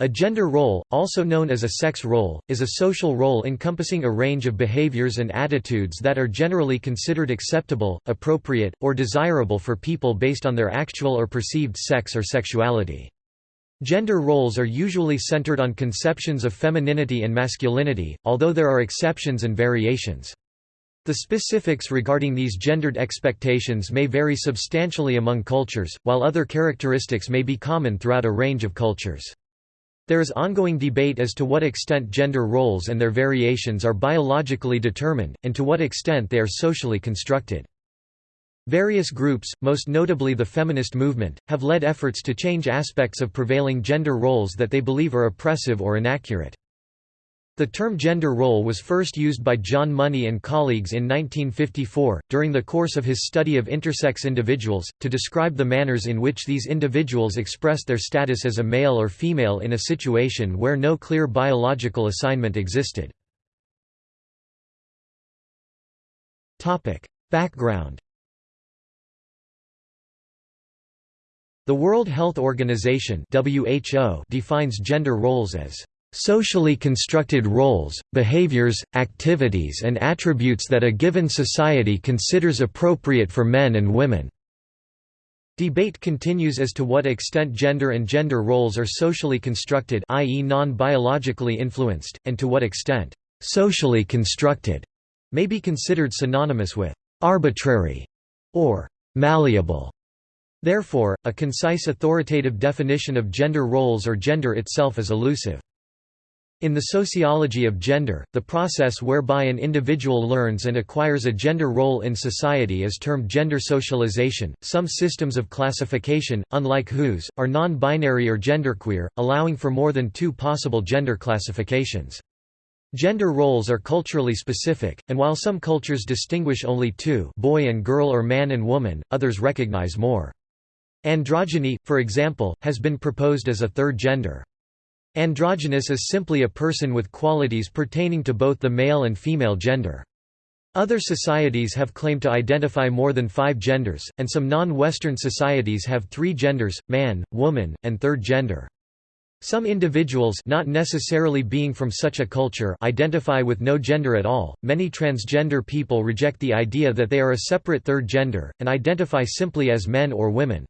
A gender role, also known as a sex role, is a social role encompassing a range of behaviors and attitudes that are generally considered acceptable, appropriate, or desirable for people based on their actual or perceived sex or sexuality. Gender roles are usually centered on conceptions of femininity and masculinity, although there are exceptions and variations. The specifics regarding these gendered expectations may vary substantially among cultures, while other characteristics may be common throughout a range of cultures. There is ongoing debate as to what extent gender roles and their variations are biologically determined, and to what extent they are socially constructed. Various groups, most notably the feminist movement, have led efforts to change aspects of prevailing gender roles that they believe are oppressive or inaccurate. The term gender role was first used by John Money and colleagues in 1954, during the course of his study of intersex individuals, to describe the manners in which these individuals expressed their status as a male or female in a situation where no clear biological assignment existed. Background The World Health Organization defines gender roles as Socially constructed roles, behaviors, activities and attributes that a given society considers appropriate for men and women. Debate continues as to what extent gender and gender roles are socially constructed i.e. non-biologically influenced, and to what extent «socially constructed» may be considered synonymous with «arbitrary» or «malleable». Therefore, a concise authoritative definition of gender roles or gender itself is elusive. In the sociology of gender, the process whereby an individual learns and acquires a gender role in society is termed gender socialization. Some systems of classification, unlike whose, are non-binary or genderqueer, allowing for more than two possible gender classifications. Gender roles are culturally specific, and while some cultures distinguish only two boy and girl or man and woman, others recognize more. Androgyny, for example, has been proposed as a third gender. Androgynous is simply a person with qualities pertaining to both the male and female gender. Other societies have claimed to identify more than five genders, and some non-Western societies have three genders, man, woman, and third gender. Some individuals not necessarily being from such a culture identify with no gender at all. Many transgender people reject the idea that they are a separate third gender, and identify simply as men or women.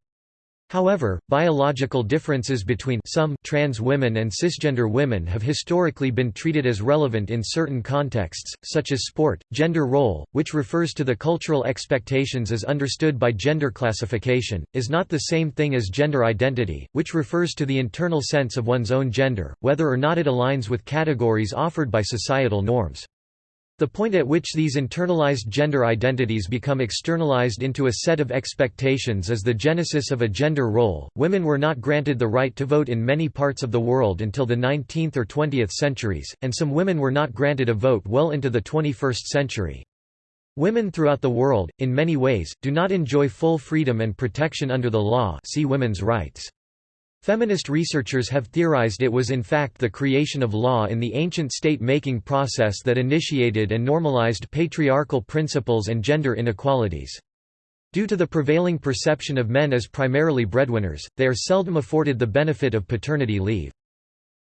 However, biological differences between some trans women and cisgender women have historically been treated as relevant in certain contexts, such as sport. Gender role, which refers to the cultural expectations as understood by gender classification, is not the same thing as gender identity, which refers to the internal sense of one's own gender, whether or not it aligns with categories offered by societal norms. The point at which these internalized gender identities become externalized into a set of expectations is the genesis of a gender role. Women were not granted the right to vote in many parts of the world until the 19th or 20th centuries, and some women were not granted a vote well into the 21st century. Women throughout the world, in many ways, do not enjoy full freedom and protection under the law see women's rights. Feminist researchers have theorized it was in fact the creation of law in the ancient state-making process that initiated and normalized patriarchal principles and gender inequalities. Due to the prevailing perception of men as primarily breadwinners, they are seldom afforded the benefit of paternity leave.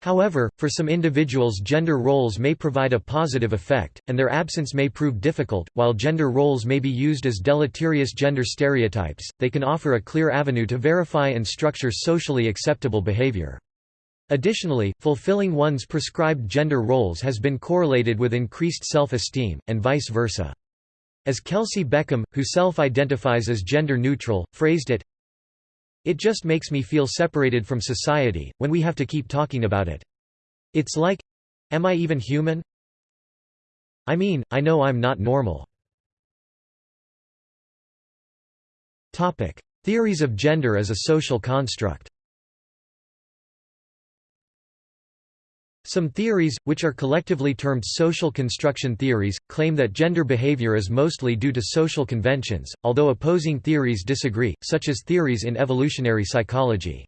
However, for some individuals gender roles may provide a positive effect, and their absence may prove difficult. While gender roles may be used as deleterious gender stereotypes, they can offer a clear avenue to verify and structure socially acceptable behavior. Additionally, fulfilling one's prescribed gender roles has been correlated with increased self-esteem, and vice versa. As Kelsey Beckham, who self-identifies as gender neutral, phrased it, it just makes me feel separated from society, when we have to keep talking about it. It's like, am I even human? I mean, I know I'm not normal. Theories of gender as a social construct Some theories, which are collectively termed social construction theories, claim that gender behavior is mostly due to social conventions, although opposing theories disagree, such as theories in evolutionary psychology.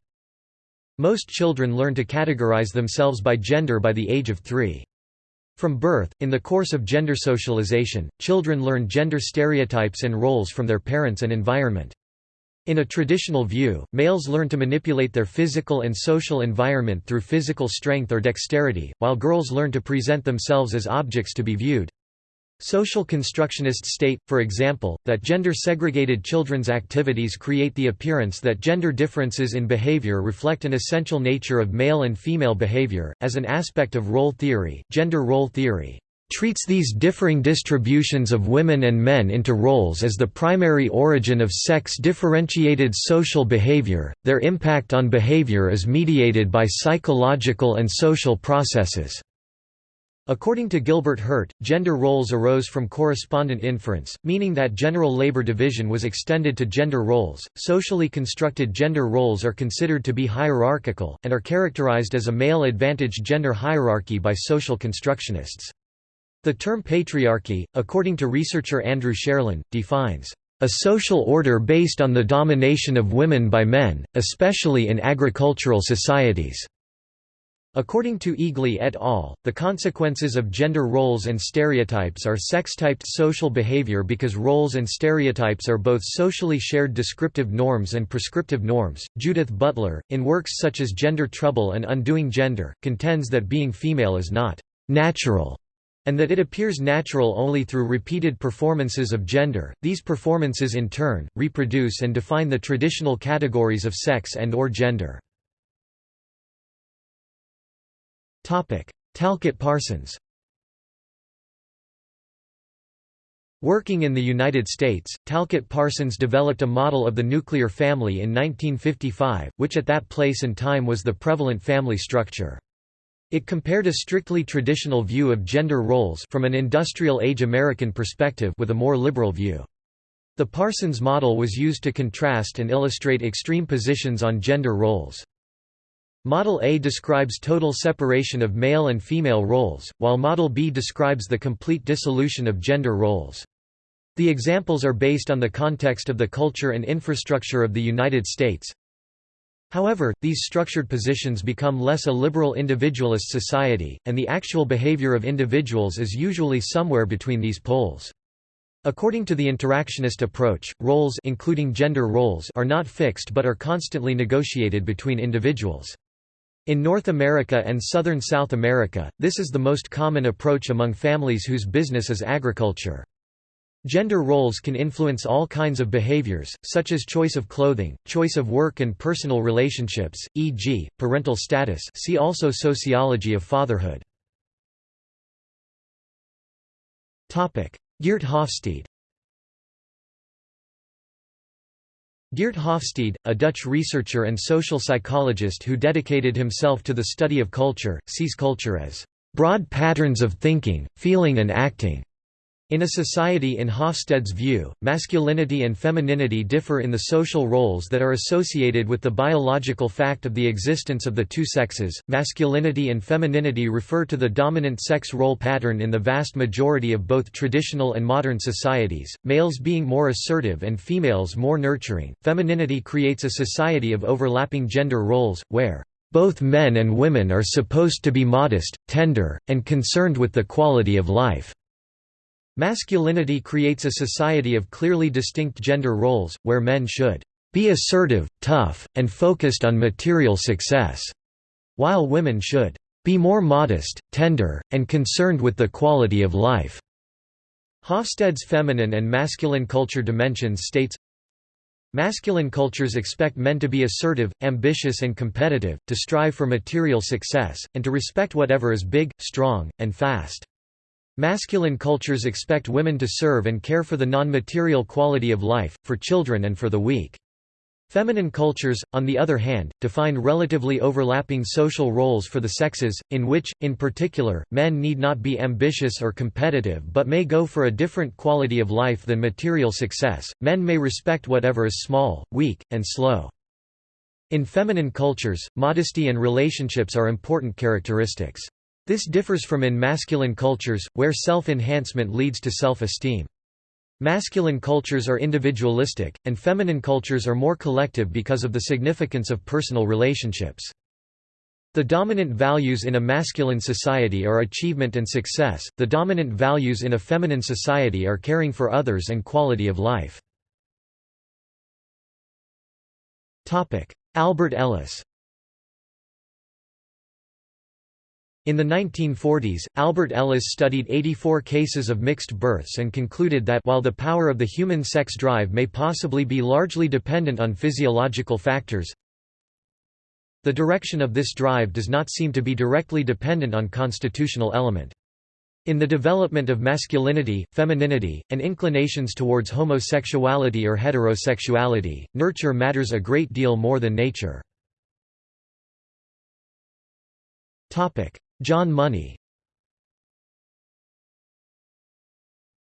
Most children learn to categorize themselves by gender by the age of three. From birth, in the course of gender socialization, children learn gender stereotypes and roles from their parents and environment. In a traditional view, males learn to manipulate their physical and social environment through physical strength or dexterity, while girls learn to present themselves as objects to be viewed. Social constructionists state, for example, that gender-segregated children's activities create the appearance that gender differences in behavior reflect an essential nature of male and female behavior. As an aspect of role theory, gender role theory treats these differing distributions of women and men into roles as the primary origin of sex-differentiated social behavior, their impact on behavior is mediated by psychological and social processes. According to Gilbert Herdt, gender roles arose from correspondent inference, meaning that general labor division was extended to gender roles. Socially constructed gender roles are considered to be hierarchical, and are characterized as a male advantage gender hierarchy by social constructionists. The term patriarchy, according to researcher Andrew Cherlin, defines a social order based on the domination of women by men, especially in agricultural societies. According to Eagly et al., the consequences of gender roles and stereotypes are sex-typed social behavior because roles and stereotypes are both socially shared descriptive norms and prescriptive norms. Judith Butler, in works such as Gender Trouble and Undoing Gender, contends that being female is not natural and that it appears natural only through repeated performances of gender. These performances in turn reproduce and define the traditional categories of sex and or gender. Topic: Talcott Parsons. Working in the United States, Talcott Parsons developed a model of the nuclear family in 1955, which at that place and time was the prevalent family structure. It compared a strictly traditional view of gender roles from an industrial-age American perspective with a more liberal view. The Parsons model was used to contrast and illustrate extreme positions on gender roles. Model A describes total separation of male and female roles, while Model B describes the complete dissolution of gender roles. The examples are based on the context of the culture and infrastructure of the United States. However, these structured positions become less a liberal individualist society, and the actual behavior of individuals is usually somewhere between these poles. According to the interactionist approach, roles including gender roles are not fixed but are constantly negotiated between individuals. In North America and southern South America, this is the most common approach among families whose business is agriculture. Gender roles can influence all kinds of behaviors, such as choice of clothing, choice of work and personal relationships, e.g., parental status see also Sociology of fatherhood. Geert Hofstede Geert Hofstede, a Dutch researcher and social psychologist who dedicated himself to the study of culture, sees culture as broad patterns of thinking, feeling and acting in a society in Hofstede's view, masculinity and femininity differ in the social roles that are associated with the biological fact of the existence of the two sexes. Masculinity and femininity refer to the dominant sex role pattern in the vast majority of both traditional and modern societies, males being more assertive and females more nurturing. Femininity creates a society of overlapping gender roles, where both men and women are supposed to be modest, tender, and concerned with the quality of life. Masculinity creates a society of clearly distinct gender roles, where men should be assertive, tough, and focused on material success, while women should be more modest, tender, and concerned with the quality of life. Hofstede's feminine and masculine culture dimensions states, Masculine cultures expect men to be assertive, ambitious and competitive, to strive for material success, and to respect whatever is big, strong, and fast. Masculine cultures expect women to serve and care for the non-material quality of life, for children and for the weak. Feminine cultures, on the other hand, define relatively overlapping social roles for the sexes, in which, in particular, men need not be ambitious or competitive but may go for a different quality of life than material success. Men may respect whatever is small, weak, and slow. In feminine cultures, modesty and relationships are important characteristics. This differs from in masculine cultures, where self-enhancement leads to self-esteem. Masculine cultures are individualistic, and feminine cultures are more collective because of the significance of personal relationships. The dominant values in a masculine society are achievement and success, the dominant values in a feminine society are caring for others and quality of life. Albert Ellis In the 1940s, Albert Ellis studied 84 cases of mixed births and concluded that while the power of the human sex drive may possibly be largely dependent on physiological factors, the direction of this drive does not seem to be directly dependent on constitutional element. In the development of masculinity, femininity, and inclinations towards homosexuality or heterosexuality, nurture matters a great deal more than nature. John Money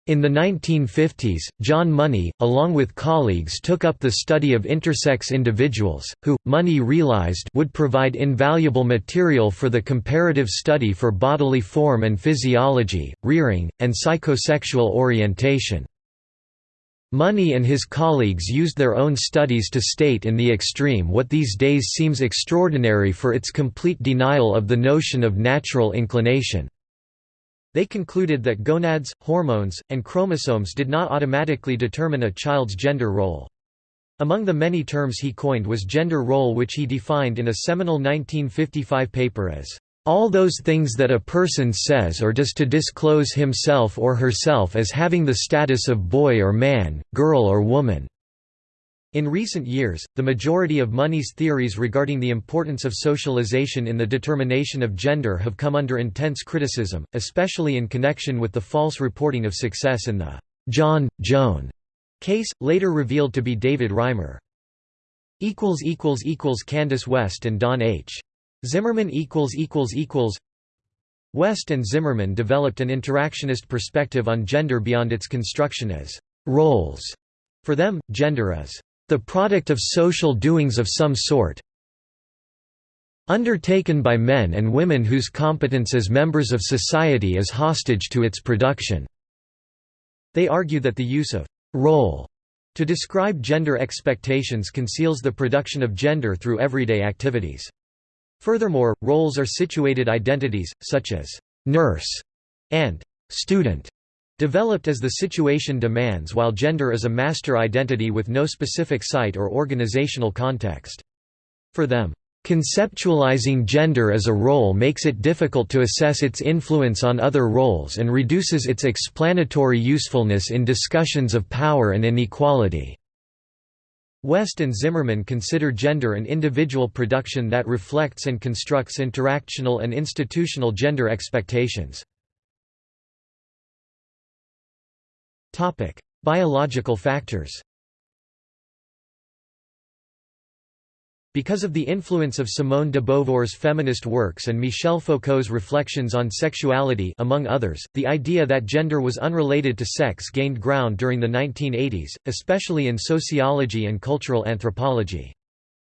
In the 1950s, John Money, along with colleagues took up the study of intersex individuals, who, Money realized would provide invaluable material for the comparative study for bodily form and physiology, rearing, and psychosexual orientation. Money and his colleagues used their own studies to state in the extreme what these days seems extraordinary for its complete denial of the notion of natural inclination. They concluded that gonads, hormones, and chromosomes did not automatically determine a child's gender role. Among the many terms he coined was gender role which he defined in a seminal 1955 paper as all those things that a person says or does to disclose himself or herself as having the status of boy or man, girl or woman." In recent years, the majority of Money's theories regarding the importance of socialization in the determination of gender have come under intense criticism, especially in connection with the false reporting of success in the John, Joan case, later revealed to be David Reimer. Candace West and Don H. Zimmerman West and Zimmerman developed an interactionist perspective on gender beyond its construction as roles. For them, gender is the product of social doings of some sort undertaken by men and women whose competence as members of society is hostage to its production. They argue that the use of role to describe gender expectations conceals the production of gender through everyday activities. Furthermore, roles are situated identities, such as «nurse» and «student», developed as the situation demands while gender is a master identity with no specific site or organizational context. For them, Conceptualizing gender as a role makes it difficult to assess its influence on other roles and reduces its explanatory usefulness in discussions of power and inequality. West and Zimmerman consider gender an individual production that reflects and constructs interactional and institutional gender expectations. Biological factors Because of the influence of Simone de Beauvoir's feminist works and Michel Foucault's reflections on sexuality among others, the idea that gender was unrelated to sex gained ground during the 1980s, especially in sociology and cultural anthropology.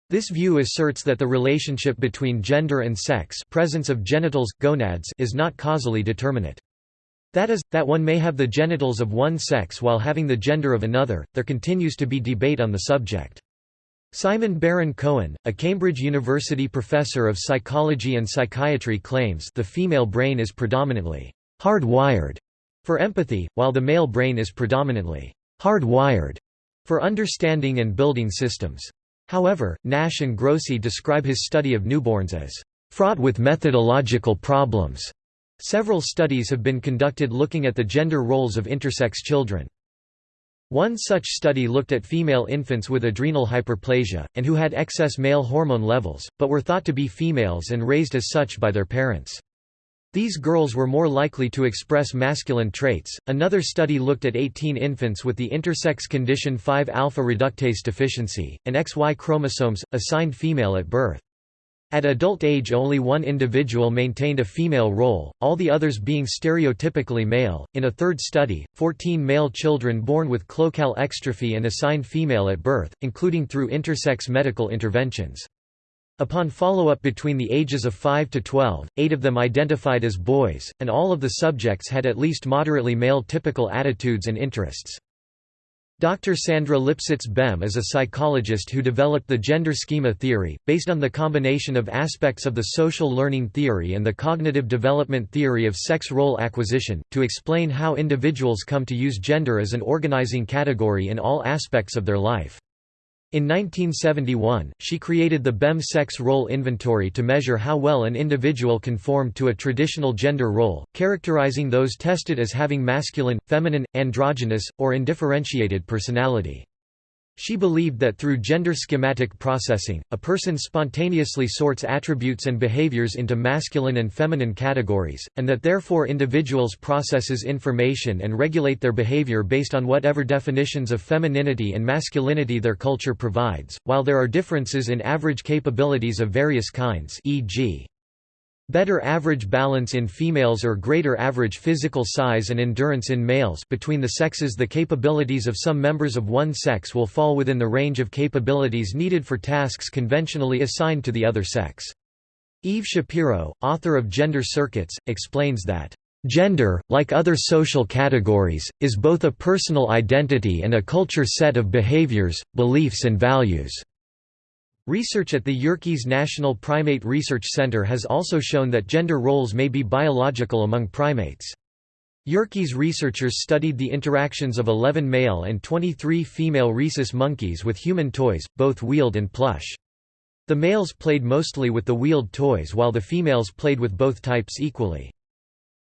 This view asserts that the relationship between gender and sex presence of genitals, gonads is not causally determinate. That is, that one may have the genitals of one sex while having the gender of another, there continues to be debate on the subject. Simon Baron Cohen, a Cambridge University professor of psychology and psychiatry claims the female brain is predominantly hardwired for empathy, while the male brain is predominantly hardwired for understanding and building systems. However, Nash and Grossi describe his study of newborns as fraught with methodological problems. Several studies have been conducted looking at the gender roles of intersex children. One such study looked at female infants with adrenal hyperplasia, and who had excess male hormone levels, but were thought to be females and raised as such by their parents. These girls were more likely to express masculine traits. Another study looked at 18 infants with the intersex condition 5 alpha reductase deficiency, and XY chromosomes, assigned female at birth. At adult age only one individual maintained a female role, all the others being stereotypically male. In a third study, 14 male children born with cloacal exstrophy and assigned female at birth, including through intersex medical interventions. Upon follow-up between the ages of 5 to 12, eight of them identified as boys, and all of the subjects had at least moderately male typical attitudes and interests. Dr. Sandra Lipsitz Bem is a psychologist who developed the gender schema theory, based on the combination of aspects of the social learning theory and the cognitive development theory of sex role acquisition, to explain how individuals come to use gender as an organizing category in all aspects of their life. In 1971, she created the BEM sex role inventory to measure how well an individual conformed to a traditional gender role, characterizing those tested as having masculine, feminine, androgynous, or undifferentiated personality. She believed that through gender schematic processing, a person spontaneously sorts attributes and behaviors into masculine and feminine categories, and that therefore individuals processes information and regulate their behavior based on whatever definitions of femininity and masculinity their culture provides, while there are differences in average capabilities of various kinds e.g. Better average balance in females or greater average physical size and endurance in males between the sexes the capabilities of some members of one sex will fall within the range of capabilities needed for tasks conventionally assigned to the other sex. Eve Shapiro, author of Gender Circuits, explains that Gender, like other social categories, is both a personal identity and a culture set of behaviors, beliefs and values. Research at the Yerkes National Primate Research Center has also shown that gender roles may be biological among primates. Yerkes researchers studied the interactions of 11 male and 23 female rhesus monkeys with human toys, both wheeled and plush. The males played mostly with the wheeled toys while the females played with both types equally.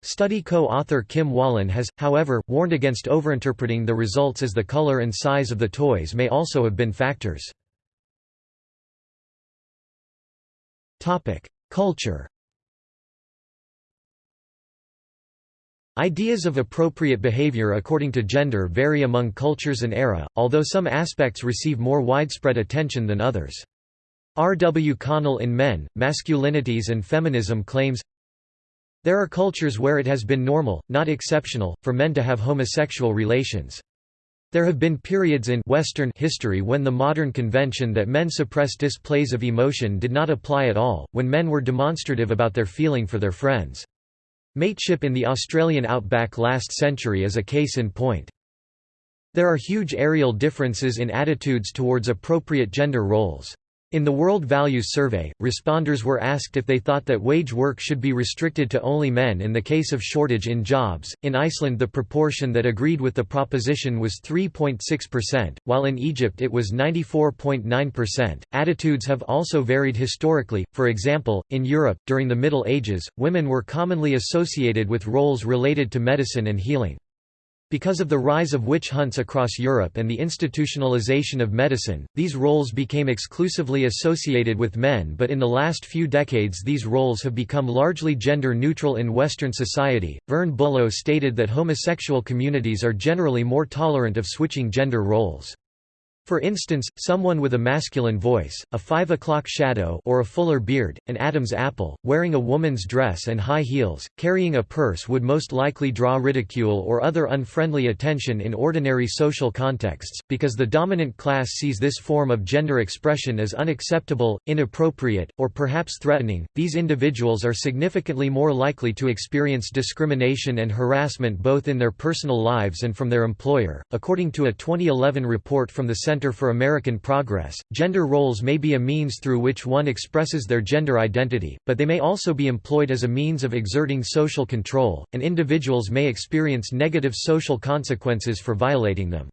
Study co-author Kim Wallen has, however, warned against overinterpreting the results as the color and size of the toys may also have been factors. Culture Ideas of appropriate behavior according to gender vary among cultures and era, although some aspects receive more widespread attention than others. R. W. Connell in Men, Masculinities and Feminism claims, There are cultures where it has been normal, not exceptional, for men to have homosexual relations. There have been periods in Western history when the modern convention that men suppress displays of emotion did not apply at all, when men were demonstrative about their feeling for their friends. Mateship in the Australian outback last century is a case in point. There are huge aerial differences in attitudes towards appropriate gender roles. In the World Values Survey, responders were asked if they thought that wage work should be restricted to only men in the case of shortage in jobs. In Iceland, the proportion that agreed with the proposition was 3.6%, while in Egypt it was 94.9%. Attitudes have also varied historically. For example, in Europe, during the Middle Ages, women were commonly associated with roles related to medicine and healing. Because of the rise of witch hunts across Europe and the institutionalization of medicine, these roles became exclusively associated with men but in the last few decades these roles have become largely gender-neutral in Western society. Vern Bullough stated that homosexual communities are generally more tolerant of switching gender roles. For instance, someone with a masculine voice, a 5 o'clock shadow or a fuller beard, an Adam's apple, wearing a woman's dress and high heels, carrying a purse would most likely draw ridicule or other unfriendly attention in ordinary social contexts, because the dominant class sees this form of gender expression as unacceptable, inappropriate, or perhaps threatening. These individuals are significantly more likely to experience discrimination and harassment both in their personal lives and from their employer. According to a 2011 report from the Center Center for American Progress. Gender roles may be a means through which one expresses their gender identity, but they may also be employed as a means of exerting social control, and individuals may experience negative social consequences for violating them.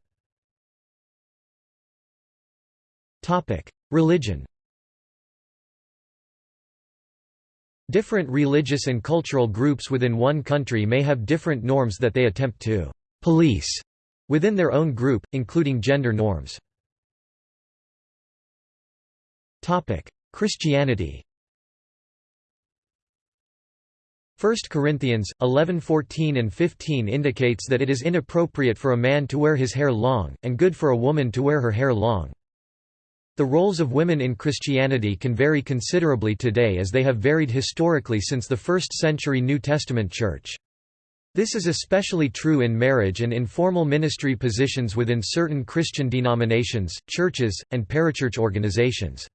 Religion Different religious and cultural groups within one country may have different norms that they attempt to «police» within their own group, including gender norms. Christianity 1 Corinthians, 11:14 and 15 indicates that it is inappropriate for a man to wear his hair long, and good for a woman to wear her hair long. The roles of women in Christianity can vary considerably today as they have varied historically since the 1st century New Testament Church. This is especially true in marriage and informal ministry positions within certain Christian denominations, churches, and parachurch organizations.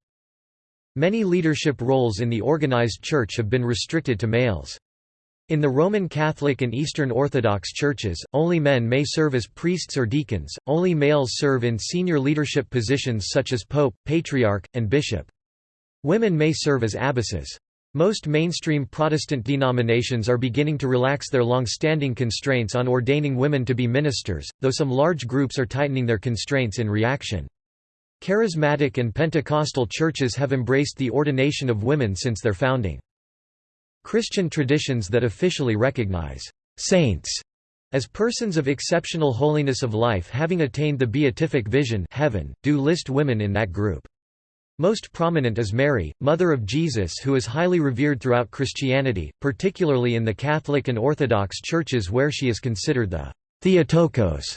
Many leadership roles in the organized church have been restricted to males. In the Roman Catholic and Eastern Orthodox churches, only men may serve as priests or deacons, only males serve in senior leadership positions such as pope, patriarch, and bishop. Women may serve as abbesses. Most mainstream Protestant denominations are beginning to relax their long-standing constraints on ordaining women to be ministers, though some large groups are tightening their constraints in reaction. Charismatic and Pentecostal churches have embraced the ordination of women since their founding. Christian traditions that officially recognize saints as persons of exceptional holiness of life having attained the beatific vision heaven, do list women in that group. Most prominent is Mary, Mother of Jesus who is highly revered throughout Christianity, particularly in the Catholic and Orthodox churches where she is considered the Theotokos,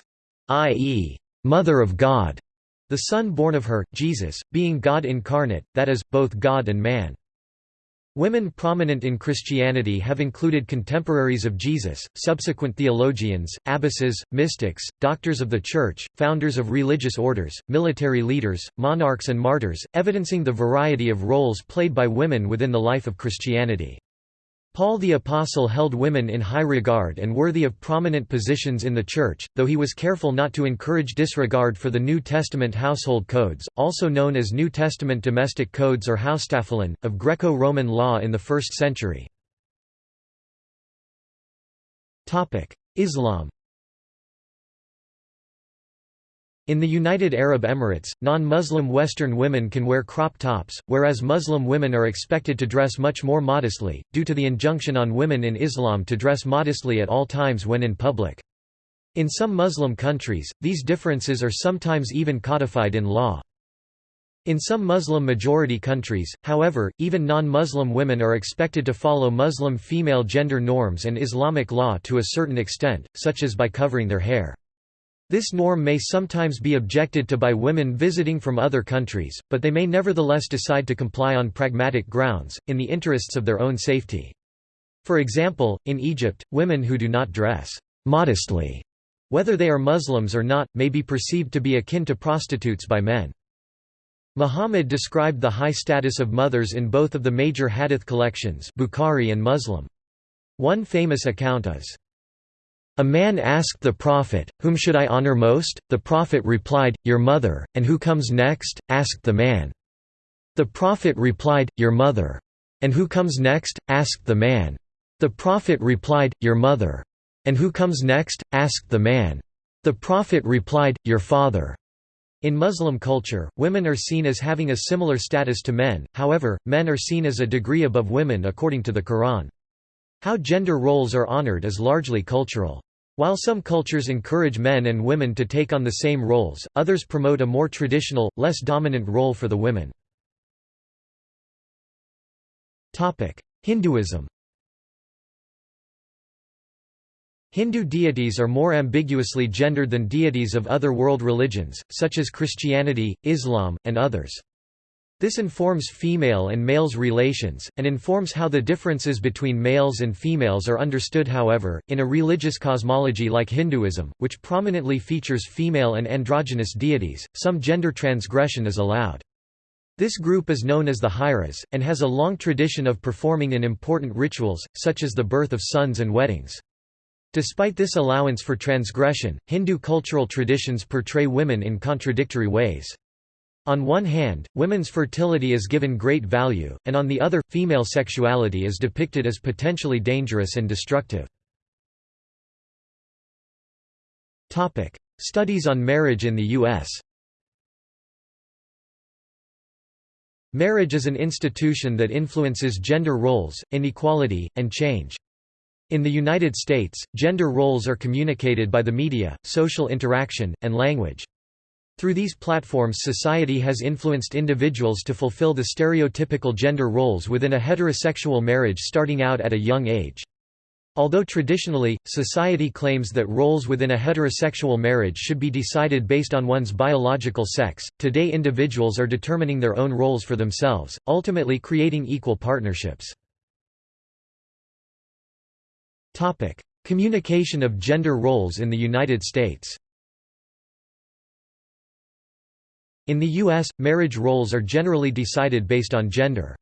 i.e., Mother of God. The Son born of her, Jesus, being God incarnate, that is, both God and man. Women prominent in Christianity have included contemporaries of Jesus, subsequent theologians, abbesses, mystics, doctors of the Church, founders of religious orders, military leaders, monarchs and martyrs, evidencing the variety of roles played by women within the life of Christianity. Paul the Apostle held women in high regard and worthy of prominent positions in the Church, though he was careful not to encourage disregard for the New Testament household codes, also known as New Testament domestic codes or Haustafeln, of Greco-Roman law in the 1st century. Islam In the United Arab Emirates, non-Muslim Western women can wear crop tops, whereas Muslim women are expected to dress much more modestly, due to the injunction on women in Islam to dress modestly at all times when in public. In some Muslim countries, these differences are sometimes even codified in law. In some Muslim-majority countries, however, even non-Muslim women are expected to follow Muslim female gender norms and Islamic law to a certain extent, such as by covering their hair. This norm may sometimes be objected to by women visiting from other countries, but they may nevertheless decide to comply on pragmatic grounds, in the interests of their own safety. For example, in Egypt, women who do not dress modestly, whether they are Muslims or not, may be perceived to be akin to prostitutes by men. Muhammad described the high status of mothers in both of the major hadith collections Bukhari and Muslim. One famous account is, a man asked the Prophet, Whom should I honor most? The Prophet replied, Your mother, and who comes next? asked the man. The Prophet replied, Your mother. And who comes next? asked the man. The Prophet replied, Your mother. And who comes next? asked the man. The Prophet replied, Your father. In Muslim culture, women are seen as having a similar status to men, however, men are seen as a degree above women according to the Quran. How gender roles are honored is largely cultural. While some cultures encourage men and women to take on the same roles, others promote a more traditional, less dominant role for the women. Hinduism Hindu deities are more ambiguously gendered than deities of other world religions, such as Christianity, Islam, and others. This informs female and males' relations, and informs how the differences between males and females are understood however, in a religious cosmology like Hinduism, which prominently features female and androgynous deities, some gender transgression is allowed. This group is known as the Hijras, and has a long tradition of performing in important rituals, such as the birth of sons and weddings. Despite this allowance for transgression, Hindu cultural traditions portray women in contradictory ways. On one hand, women's fertility is given great value, and on the other, female sexuality is depicted as potentially dangerous and destructive. Studies on marriage in the U.S. Marriage is an institution that influences gender roles, inequality, and change. In the United States, gender roles are communicated by the media, social interaction, and language. Through these platforms society has influenced individuals to fulfill the stereotypical gender roles within a heterosexual marriage starting out at a young age. Although traditionally, society claims that roles within a heterosexual marriage should be decided based on one's biological sex, today individuals are determining their own roles for themselves, ultimately creating equal partnerships. Communication of gender roles in the United States In the U.S., marriage roles are generally decided based on gender.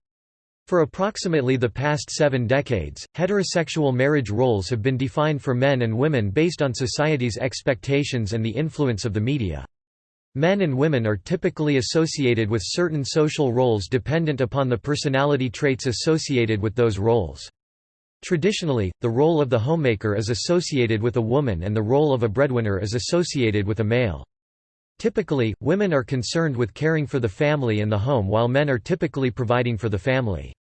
For approximately the past seven decades, heterosexual marriage roles have been defined for men and women based on society's expectations and the influence of the media. Men and women are typically associated with certain social roles dependent upon the personality traits associated with those roles. Traditionally, the role of the homemaker is associated with a woman and the role of a breadwinner is associated with a male. Typically, women are concerned with caring for the family and the home while men are typically providing for the family.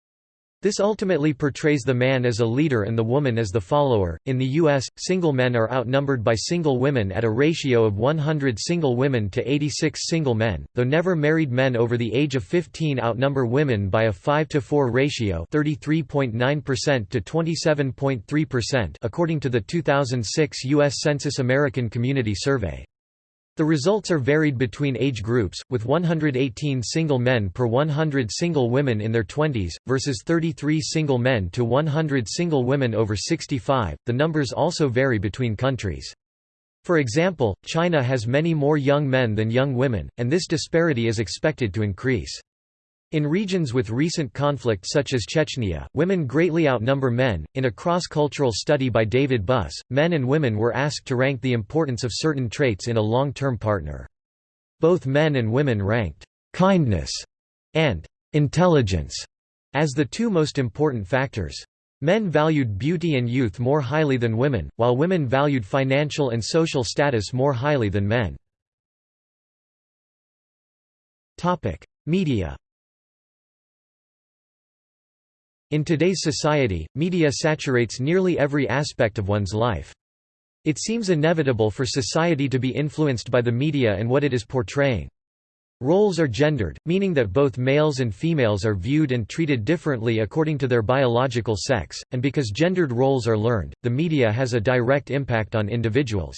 This ultimately portrays the man as a leader and the woman as the follower. In the US, single men are outnumbered by single women at a ratio of 100 single women to 86 single men, though never married men over the age of 15 outnumber women by a 5 to 4 ratio, 33.9% to 27.3%, according to the 2006 US Census American Community Survey. The results are varied between age groups, with 118 single men per 100 single women in their 20s, versus 33 single men to 100 single women over 65. The numbers also vary between countries. For example, China has many more young men than young women, and this disparity is expected to increase. In regions with recent conflict such as Chechnya, women greatly outnumber men. In a cross cultural study by David Buss, men and women were asked to rank the importance of certain traits in a long term partner. Both men and women ranked kindness and intelligence as the two most important factors. Men valued beauty and youth more highly than women, while women valued financial and social status more highly than men. Media In today's society, media saturates nearly every aspect of one's life. It seems inevitable for society to be influenced by the media and what it is portraying. Roles are gendered, meaning that both males and females are viewed and treated differently according to their biological sex, and because gendered roles are learned, the media has a direct impact on individuals.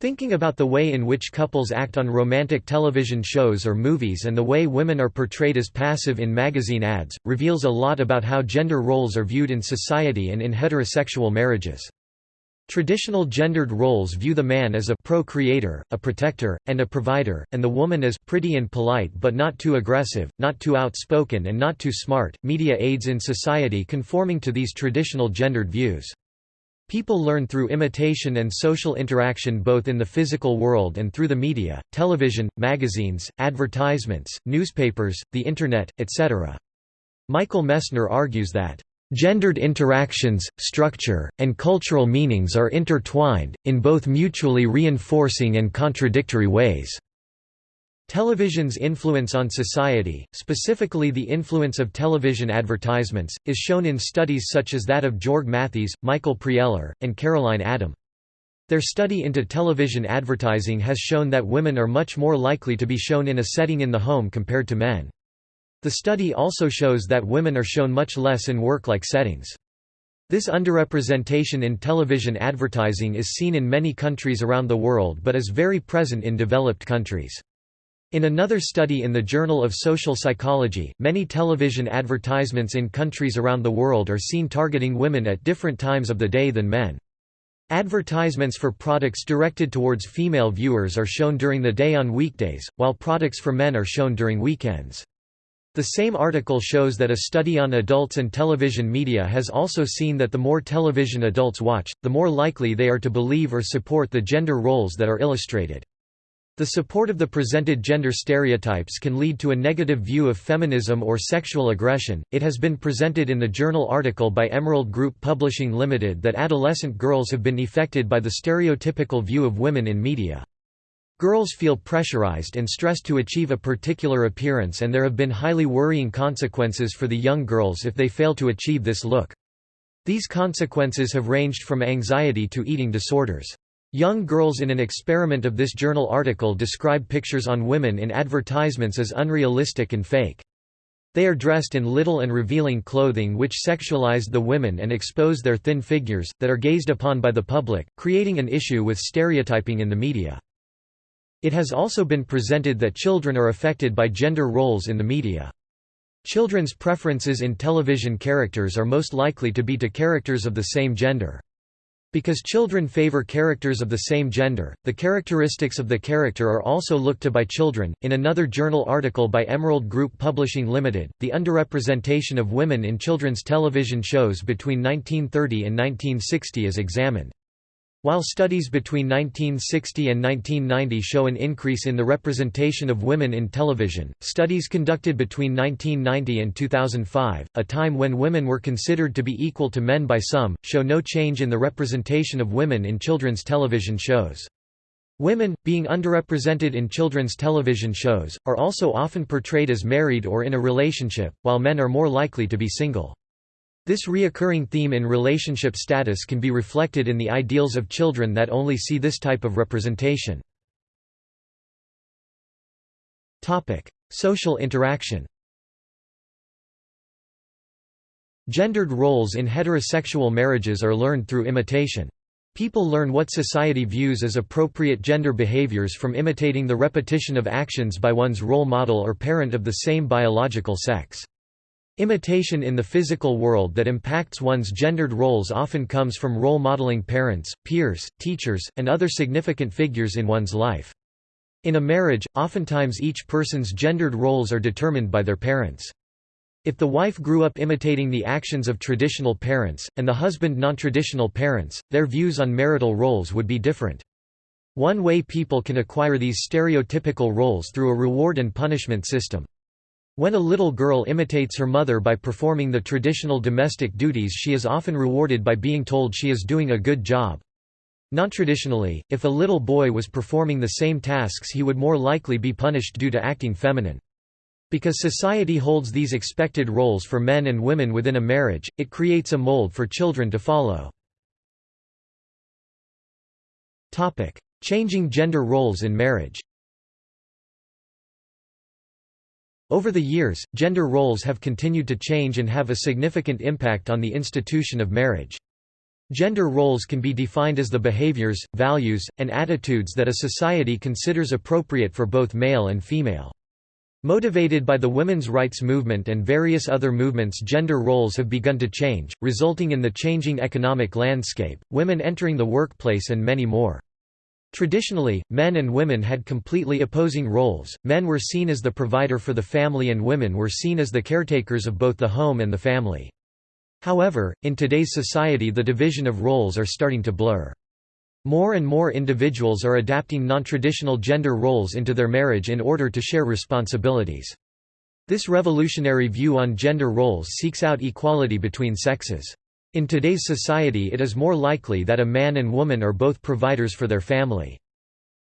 Thinking about the way in which couples act on romantic television shows or movies and the way women are portrayed as passive in magazine ads, reveals a lot about how gender roles are viewed in society and in heterosexual marriages. Traditional gendered roles view the man as a procreator, a protector, and a provider, and the woman as pretty and polite but not too aggressive, not too outspoken and not too smart. Media aids in society conforming to these traditional gendered views. People learn through imitation and social interaction both in the physical world and through the media, television, magazines, advertisements, newspapers, the Internet, etc. Michael Messner argues that, "...gendered interactions, structure, and cultural meanings are intertwined, in both mutually reinforcing and contradictory ways." Television's influence on society, specifically the influence of television advertisements, is shown in studies such as that of Jörg Matthes, Michael Prieler, and Caroline Adam. Their study into television advertising has shown that women are much more likely to be shown in a setting in the home compared to men. The study also shows that women are shown much less in work-like settings. This underrepresentation in television advertising is seen in many countries around the world but is very present in developed countries. In another study in the Journal of Social Psychology, many television advertisements in countries around the world are seen targeting women at different times of the day than men. Advertisements for products directed towards female viewers are shown during the day on weekdays, while products for men are shown during weekends. The same article shows that a study on adults and television media has also seen that the more television adults watch, the more likely they are to believe or support the gender roles that are illustrated. The support of the presented gender stereotypes can lead to a negative view of feminism or sexual aggression. It has been presented in the journal article by Emerald Group Publishing Limited that adolescent girls have been affected by the stereotypical view of women in media. Girls feel pressurized and stressed to achieve a particular appearance and there have been highly worrying consequences for the young girls if they fail to achieve this look. These consequences have ranged from anxiety to eating disorders. Young girls in an experiment of this journal article describe pictures on women in advertisements as unrealistic and fake. They are dressed in little and revealing clothing which sexualized the women and expose their thin figures, that are gazed upon by the public, creating an issue with stereotyping in the media. It has also been presented that children are affected by gender roles in the media. Children's preferences in television characters are most likely to be to characters of the same gender. Because children favor characters of the same gender, the characteristics of the character are also looked to by children. In another journal article by Emerald Group Publishing Limited, the underrepresentation of women in children's television shows between 1930 and 1960 is examined. While studies between 1960 and 1990 show an increase in the representation of women in television, studies conducted between 1990 and 2005, a time when women were considered to be equal to men by some, show no change in the representation of women in children's television shows. Women, being underrepresented in children's television shows, are also often portrayed as married or in a relationship, while men are more likely to be single. This reoccurring theme in relationship status can be reflected in the ideals of children that only see this type of representation. Social interaction Gendered roles in heterosexual marriages are learned through imitation. People learn what society views as appropriate gender behaviors from imitating the repetition of actions by one's role model or parent of the same biological sex. Imitation in the physical world that impacts one's gendered roles often comes from role modeling parents, peers, teachers, and other significant figures in one's life. In a marriage, oftentimes each person's gendered roles are determined by their parents. If the wife grew up imitating the actions of traditional parents, and the husband non-traditional parents, their views on marital roles would be different. One way people can acquire these stereotypical roles through a reward and punishment system. When a little girl imitates her mother by performing the traditional domestic duties she is often rewarded by being told she is doing a good job. Non-traditionally, if a little boy was performing the same tasks he would more likely be punished due to acting feminine. Because society holds these expected roles for men and women within a marriage, it creates a mold for children to follow. Changing gender roles in marriage Over the years, gender roles have continued to change and have a significant impact on the institution of marriage. Gender roles can be defined as the behaviors, values, and attitudes that a society considers appropriate for both male and female. Motivated by the women's rights movement and various other movements gender roles have begun to change, resulting in the changing economic landscape, women entering the workplace and many more. Traditionally, men and women had completely opposing roles, men were seen as the provider for the family and women were seen as the caretakers of both the home and the family. However, in today's society the division of roles are starting to blur. More and more individuals are adapting non-traditional gender roles into their marriage in order to share responsibilities. This revolutionary view on gender roles seeks out equality between sexes. In today's society it is more likely that a man and woman are both providers for their family.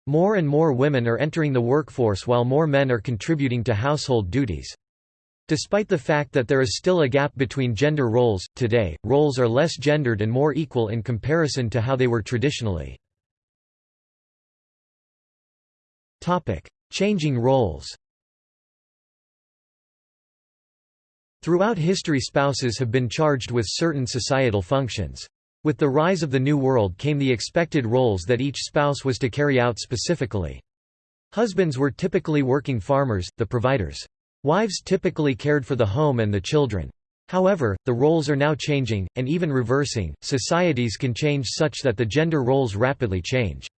More and more women are entering the workforce while more men are contributing to household duties. Despite the fact that there is still a gap between gender roles, today, roles are less gendered and more equal in comparison to how they were traditionally. Changing roles Throughout history spouses have been charged with certain societal functions. With the rise of the New World came the expected roles that each spouse was to carry out specifically. Husbands were typically working farmers, the providers. Wives typically cared for the home and the children. However, the roles are now changing, and even reversing. Societies can change such that the gender roles rapidly change.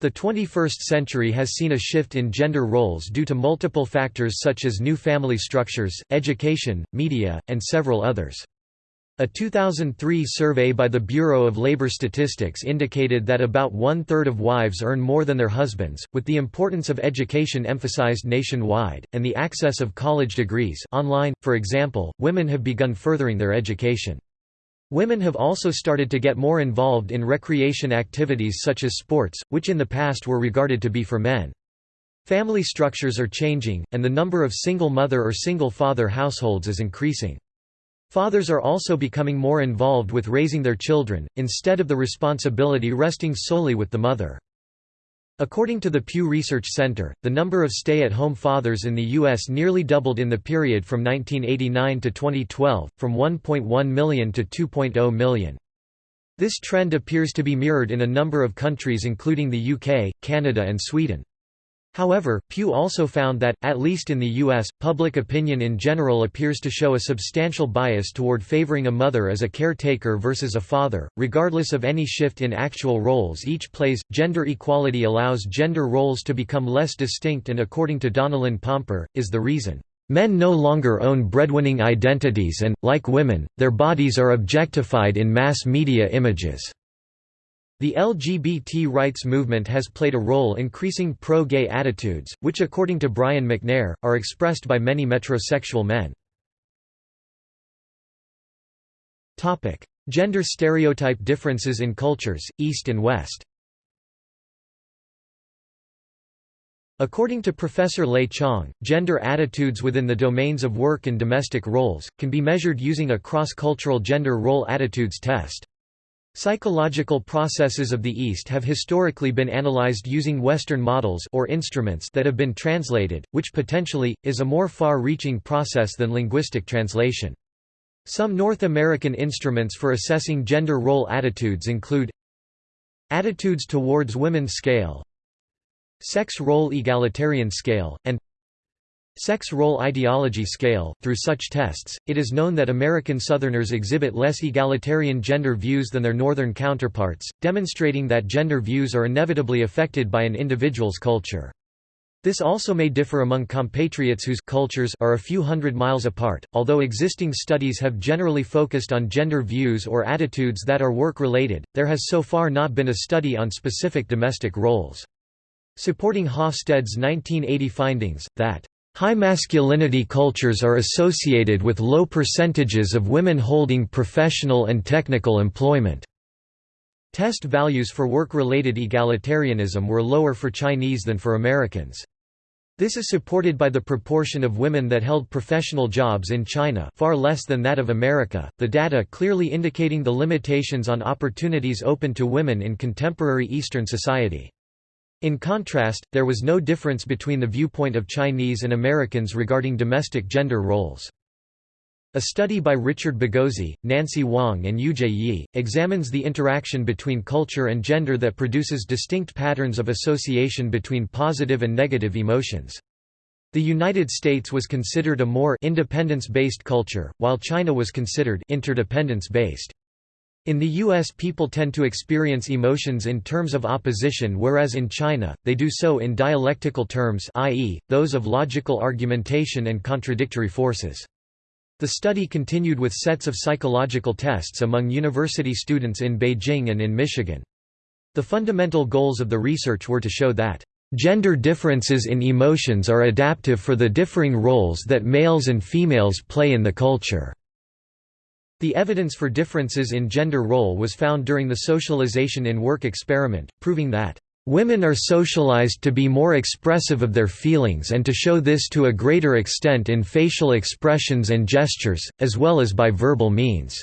The 21st century has seen a shift in gender roles due to multiple factors such as new family structures, education, media, and several others. A 2003 survey by the Bureau of Labor Statistics indicated that about one-third of wives earn more than their husbands, with the importance of education emphasized nationwide, and the access of college degrees online, for example, women have begun furthering their education. Women have also started to get more involved in recreation activities such as sports, which in the past were regarded to be for men. Family structures are changing, and the number of single mother or single father households is increasing. Fathers are also becoming more involved with raising their children, instead of the responsibility resting solely with the mother. According to the Pew Research Center, the number of stay-at-home fathers in the U.S. nearly doubled in the period from 1989 to 2012, from 1.1 million to 2.0 million. This trend appears to be mirrored in a number of countries including the UK, Canada and Sweden. However, Pew also found that, at least in the U.S., public opinion in general appears to show a substantial bias toward favoring a mother as a caretaker versus a father, regardless of any shift in actual roles each plays. Gender equality allows gender roles to become less distinct and according to Donnalyn Pompper, is the reason. Men no longer own breadwinning identities and, like women, their bodies are objectified in mass media images. The LGBT rights movement has played a role increasing pro-gay attitudes, which according to Brian McNair, are expressed by many metrosexual men. Gender stereotype differences in cultures, East and West According to Professor Lei Chong, gender attitudes within the domains of work and domestic roles, can be measured using a cross-cultural gender role attitudes test. Psychological processes of the East have historically been analyzed using Western models or instruments that have been translated, which potentially, is a more far-reaching process than linguistic translation. Some North American instruments for assessing gender role attitudes include Attitudes towards women scale Sex Role Egalitarian Scale, and Sex Role Ideology Scale. Through such tests, it is known that American Southerners exhibit less egalitarian gender views than their Northern counterparts, demonstrating that gender views are inevitably affected by an individual's culture. This also may differ among compatriots whose cultures are a few hundred miles apart, although existing studies have generally focused on gender views or attitudes that are work-related, there has so far not been a study on specific domestic roles. Supporting Hofstede's 1980 findings, that High masculinity cultures are associated with low percentages of women holding professional and technical employment. Test values for work-related egalitarianism were lower for Chinese than for Americans. This is supported by the proportion of women that held professional jobs in China far less than that of America, the data clearly indicating the limitations on opportunities open to women in contemporary Eastern society. In contrast, there was no difference between the viewpoint of Chinese and Americans regarding domestic gender roles. A study by Richard Bagozzi, Nancy Wong and Youjae Yi, examines the interaction between culture and gender that produces distinct patterns of association between positive and negative emotions. The United States was considered a more independence-based culture, while China was considered interdependence-based. In the U.S. people tend to experience emotions in terms of opposition whereas in China, they do so in dialectical terms i.e., those of logical argumentation and contradictory forces. The study continued with sets of psychological tests among university students in Beijing and in Michigan. The fundamental goals of the research were to show that Gender differences in emotions are adaptive for the differing roles that males and females play in the culture. The evidence for differences in gender role was found during the socialization in work experiment, proving that Women are socialized to be more expressive of their feelings and to show this to a greater extent in facial expressions and gestures, as well as by verbal means."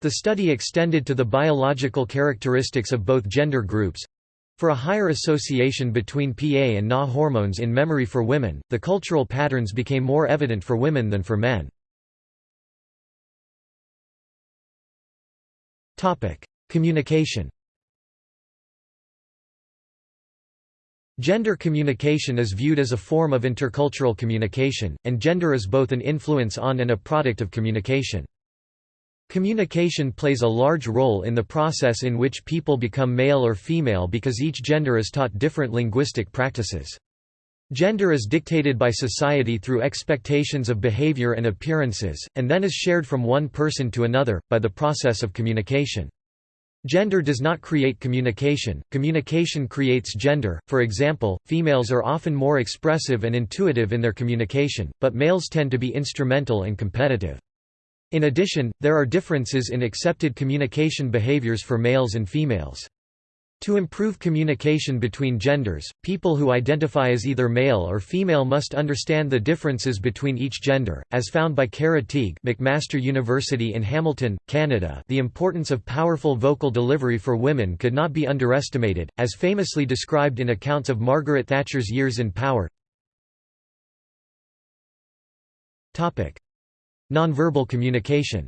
The study extended to the biological characteristics of both gender groups. For a higher association between PA and Na hormones in memory for women, the cultural patterns became more evident for women than for men. Topic: Communication. Gender communication is viewed as a form of intercultural communication, and gender is both an influence on and a product of communication. Communication plays a large role in the process in which people become male or female because each gender is taught different linguistic practices. Gender is dictated by society through expectations of behavior and appearances, and then is shared from one person to another, by the process of communication. Gender does not create communication, communication creates gender, for example, females are often more expressive and intuitive in their communication, but males tend to be instrumental and competitive. In addition, there are differences in accepted communication behaviors for males and females. To improve communication between genders, people who identify as either male or female must understand the differences between each gender, as found by Cara Tigue McMaster University in Hamilton, Canada the importance of powerful vocal delivery for women could not be underestimated, as famously described in accounts of Margaret Thatcher's years in power. Nonverbal communication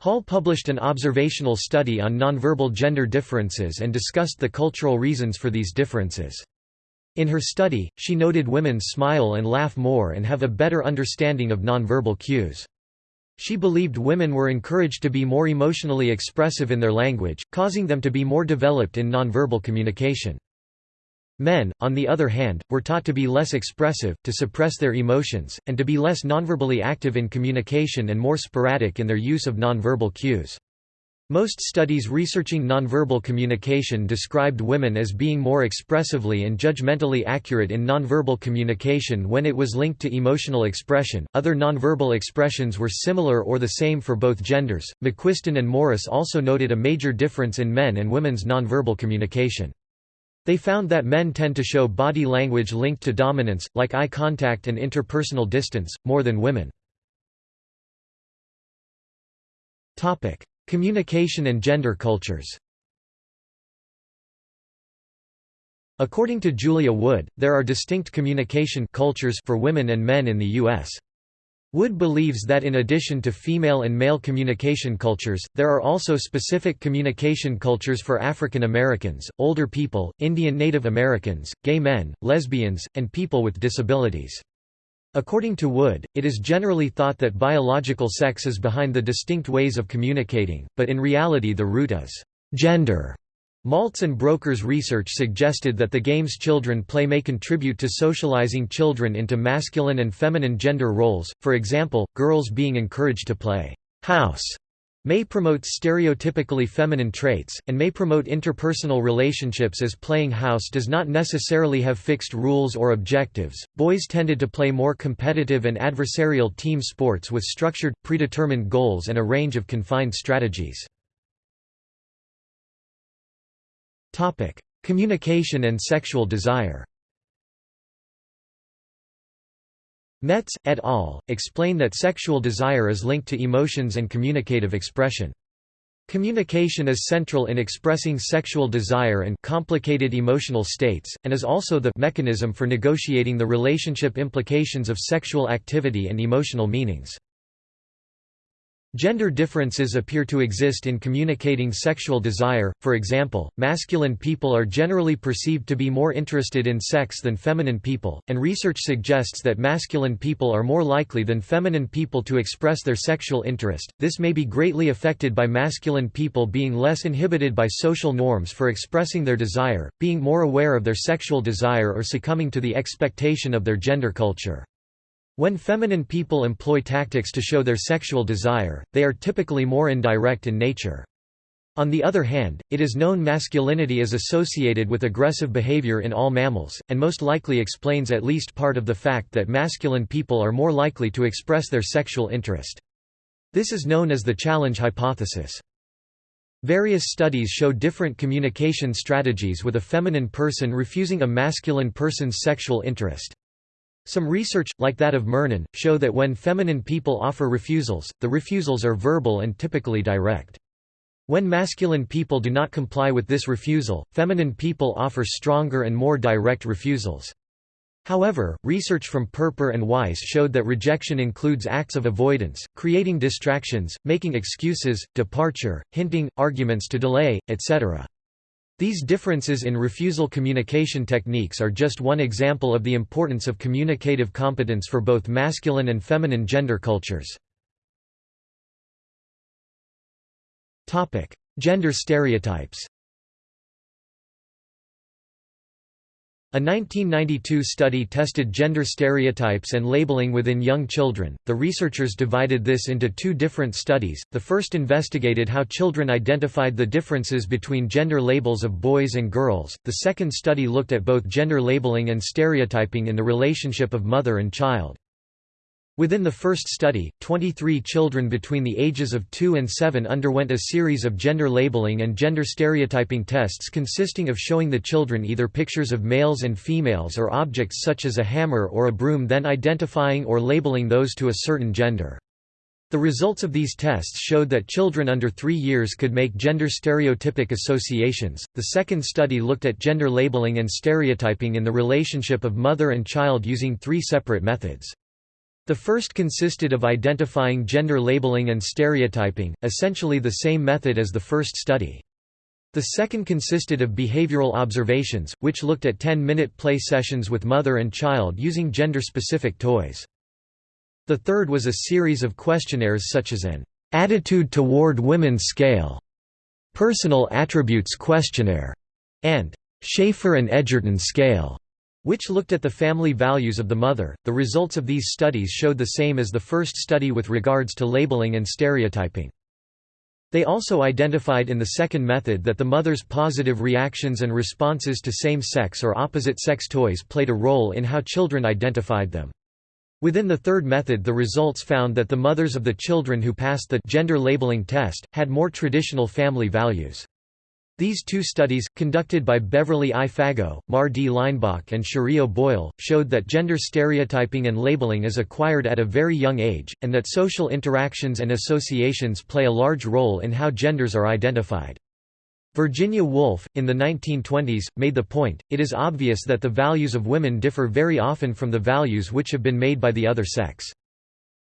Hall published an observational study on nonverbal gender differences and discussed the cultural reasons for these differences. In her study, she noted women smile and laugh more and have a better understanding of nonverbal cues. She believed women were encouraged to be more emotionally expressive in their language, causing them to be more developed in nonverbal communication. Men, on the other hand, were taught to be less expressive, to suppress their emotions, and to be less nonverbally active in communication and more sporadic in their use of nonverbal cues. Most studies researching nonverbal communication described women as being more expressively and judgmentally accurate in nonverbal communication when it was linked to emotional expression. Other nonverbal expressions were similar or the same for both genders. McQuiston and Morris also noted a major difference in men and women's nonverbal communication. They found that men tend to show body language linked to dominance, like eye contact and interpersonal distance, more than women. Communication and gender cultures According to Julia Wood, there are distinct communication cultures for women and men in the U.S. Wood believes that in addition to female and male communication cultures, there are also specific communication cultures for African Americans, older people, Indian Native Americans, gay men, lesbians, and people with disabilities. According to Wood, it is generally thought that biological sex is behind the distinct ways of communicating, but in reality the root is gender. Maltz and Borker's research suggested that the games children play may contribute to socializing children into masculine and feminine gender roles, for example, girls being encouraged to play house may promote stereotypically feminine traits, and may promote interpersonal relationships as playing house does not necessarily have fixed rules or objectives. Boys tended to play more competitive and adversarial team sports with structured, predetermined goals and a range of confined strategies. Communication and sexual desire Metts, et al., explain that sexual desire is linked to emotions and communicative expression. Communication is central in expressing sexual desire and complicated emotional states, and is also the mechanism for negotiating the relationship implications of sexual activity and emotional meanings. Gender differences appear to exist in communicating sexual desire, for example, masculine people are generally perceived to be more interested in sex than feminine people, and research suggests that masculine people are more likely than feminine people to express their sexual interest. This may be greatly affected by masculine people being less inhibited by social norms for expressing their desire, being more aware of their sexual desire or succumbing to the expectation of their gender culture. When feminine people employ tactics to show their sexual desire, they are typically more indirect in nature. On the other hand, it is known masculinity is associated with aggressive behavior in all mammals, and most likely explains at least part of the fact that masculine people are more likely to express their sexual interest. This is known as the challenge hypothesis. Various studies show different communication strategies with a feminine person refusing a masculine person's sexual interest. Some research, like that of Murnen, show that when feminine people offer refusals, the refusals are verbal and typically direct. When masculine people do not comply with this refusal, feminine people offer stronger and more direct refusals. However, research from Perper and Weiss showed that rejection includes acts of avoidance, creating distractions, making excuses, departure, hinting, arguments to delay, etc. These differences in refusal communication techniques are just one example of the importance of communicative competence for both masculine and feminine gender cultures. Gender stereotypes A 1992 study tested gender stereotypes and labeling within young children. The researchers divided this into two different studies. The first investigated how children identified the differences between gender labels of boys and girls. The second study looked at both gender labeling and stereotyping in the relationship of mother and child. Within the first study, 23 children between the ages of 2 and 7 underwent a series of gender labeling and gender stereotyping tests consisting of showing the children either pictures of males and females or objects such as a hammer or a broom then identifying or labeling those to a certain gender. The results of these tests showed that children under 3 years could make gender stereotypic associations. The second study looked at gender labeling and stereotyping in the relationship of mother and child using three separate methods. The first consisted of identifying gender labeling and stereotyping, essentially the same method as the first study. The second consisted of behavioral observations, which looked at 10-minute play sessions with mother and child using gender-specific toys. The third was a series of questionnaires such as an "'Attitude Toward Women Scale", "'Personal Attributes Questionnaire", and "'Schaefer and Edgerton Scale' which looked at the family values of the mother. The results of these studies showed the same as the first study with regards to labeling and stereotyping. They also identified in the second method that the mother's positive reactions and responses to same-sex or opposite-sex toys played a role in how children identified them. Within the third method the results found that the mothers of the children who passed the gender labeling test, had more traditional family values. These two studies, conducted by Beverly I. Fagot, Mary D. Leinbach and Cherie O'Boyle, showed that gender stereotyping and labeling is acquired at a very young age, and that social interactions and associations play a large role in how genders are identified. Virginia Woolf, in the 1920s, made the point, it is obvious that the values of women differ very often from the values which have been made by the other sex.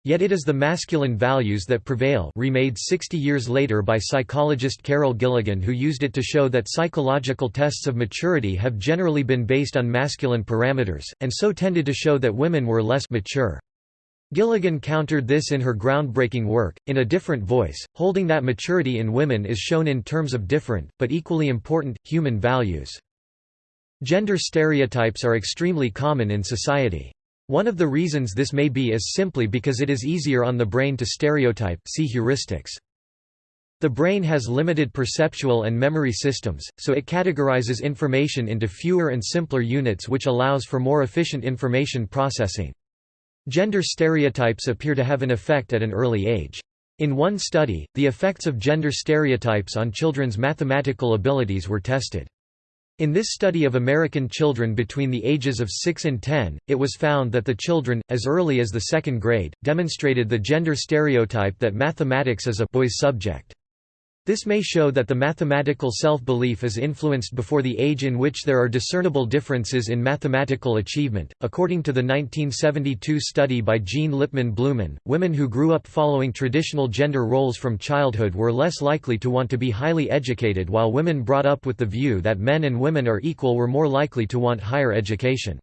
Yet it is the masculine values that prevail remade 60 years later by psychologist Carol Gilligan who used it to show that psychological tests of maturity have generally been based on masculine parameters, and so tended to show that women were less mature. Gilligan countered this in her groundbreaking work, in a different voice, holding that maturity in women is shown in terms of different, but equally important, human values. Gender stereotypes are extremely common in society. One of the reasons this may be is simply because it is easier on the brain to stereotype see heuristics. The brain has limited perceptual and memory systems, so it categorizes information into fewer and simpler units which allows for more efficient information processing. Gender stereotypes appear to have an effect at an early age. In one study, the effects of gender stereotypes on children's mathematical abilities were tested. In this study of American children between the ages of 6 and 10, it was found that the children, as early as the second grade, demonstrated the gender stereotype that mathematics is a boy's subject. This may show that the mathematical self-belief is influenced before the age in which there are discernible differences in mathematical achievement. According to the 1972 study by Jean Lipman-Blumen, women who grew up following traditional gender roles from childhood were less likely to want to be highly educated while women brought up with the view that men and women are equal were more likely to want higher education.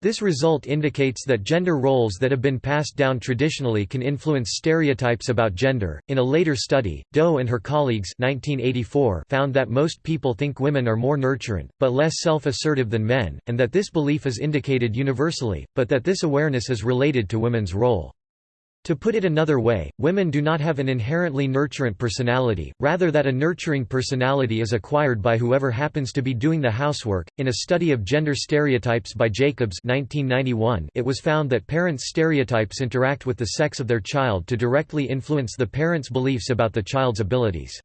This result indicates that gender roles that have been passed down traditionally can influence stereotypes about gender. In a later study, Deaux and her colleagues 1984 found that most people think women are more nurturant, but less self assertive than men, and that this belief is indicated universally, but that this awareness is related to women's role. To put it another way, women do not have an inherently nurturant personality, rather that a nurturing personality is acquired by whoever happens to be doing the housework. In a study of gender stereotypes by Jacobs 1991, it was found that parents' stereotypes interact with the sex of their child to directly influence the parents' beliefs about the child's abilities.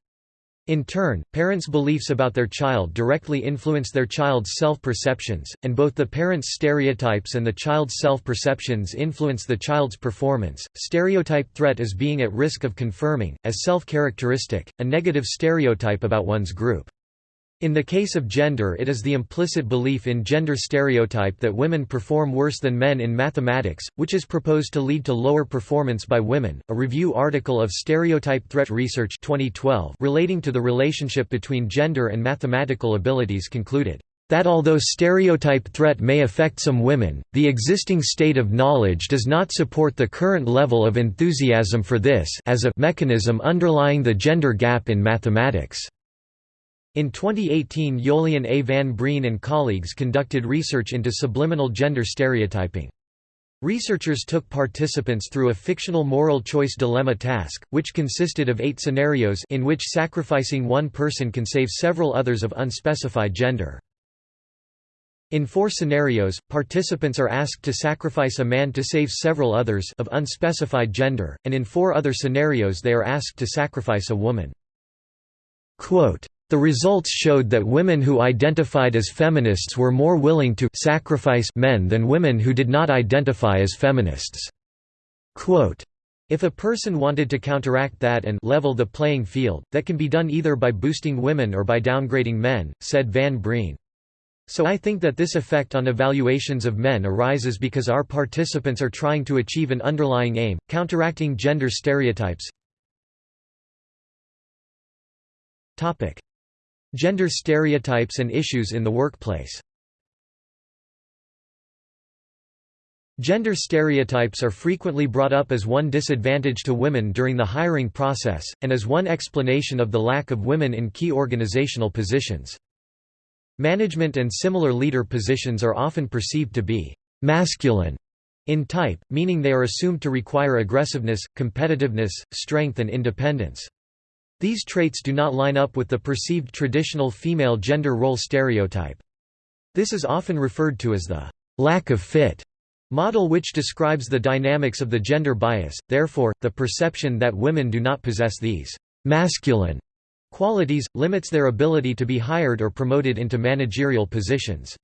In turn, parents' beliefs about their child directly influence their child's self-perceptions, and both the parents' stereotypes and the child's self-perceptions influence the child's performance. Stereotype threat is being at risk of confirming, as self-characteristic, a negative stereotype about one's group. In the case of gender it is the implicit belief in gender stereotype that women perform worse than men in mathematics, which is proposed to lead to lower performance by women. A review article of Stereotype Threat Research 2012 relating to the relationship between gender and mathematical abilities concluded that although stereotype threat may affect some women, the existing state of knowledge does not support the current level of enthusiasm for this as a mechanism underlying the gender gap in mathematics. In 2018 Jolyon A. van Breen and colleagues conducted research into subliminal gender stereotyping. Researchers took participants through a fictional moral choice dilemma task, which consisted of eight scenarios in which sacrificing one person can save several others of unspecified gender. In four scenarios, participants are asked to sacrifice a man to save several others of unspecified gender, and in four other scenarios they are asked to sacrifice a woman. Quote, the results showed that women who identified as feminists were more willing to sacrifice men than women who did not identify as feminists. Quote, if a person wanted to counteract that and level the playing field, that can be done either by boosting women or by downgrading men, said Van Breen. So I think that this effect on evaluations of men arises because our participants are trying to achieve an underlying aim, counteracting gender stereotypes. Gender stereotypes and issues in the workplace Gender stereotypes are frequently brought up as one disadvantage to women during the hiring process, and as one explanation of the lack of women in key organizational positions. Management and similar leader positions are often perceived to be «masculine» in type, meaning they are assumed to require aggressiveness, competitiveness, strength and independence. These traits do not line up with the perceived traditional female gender role stereotype. This is often referred to as the lack of fit model which describes the dynamics of the gender bias, therefore, the perception that women do not possess these masculine qualities, limits their ability to be hired or promoted into managerial positions.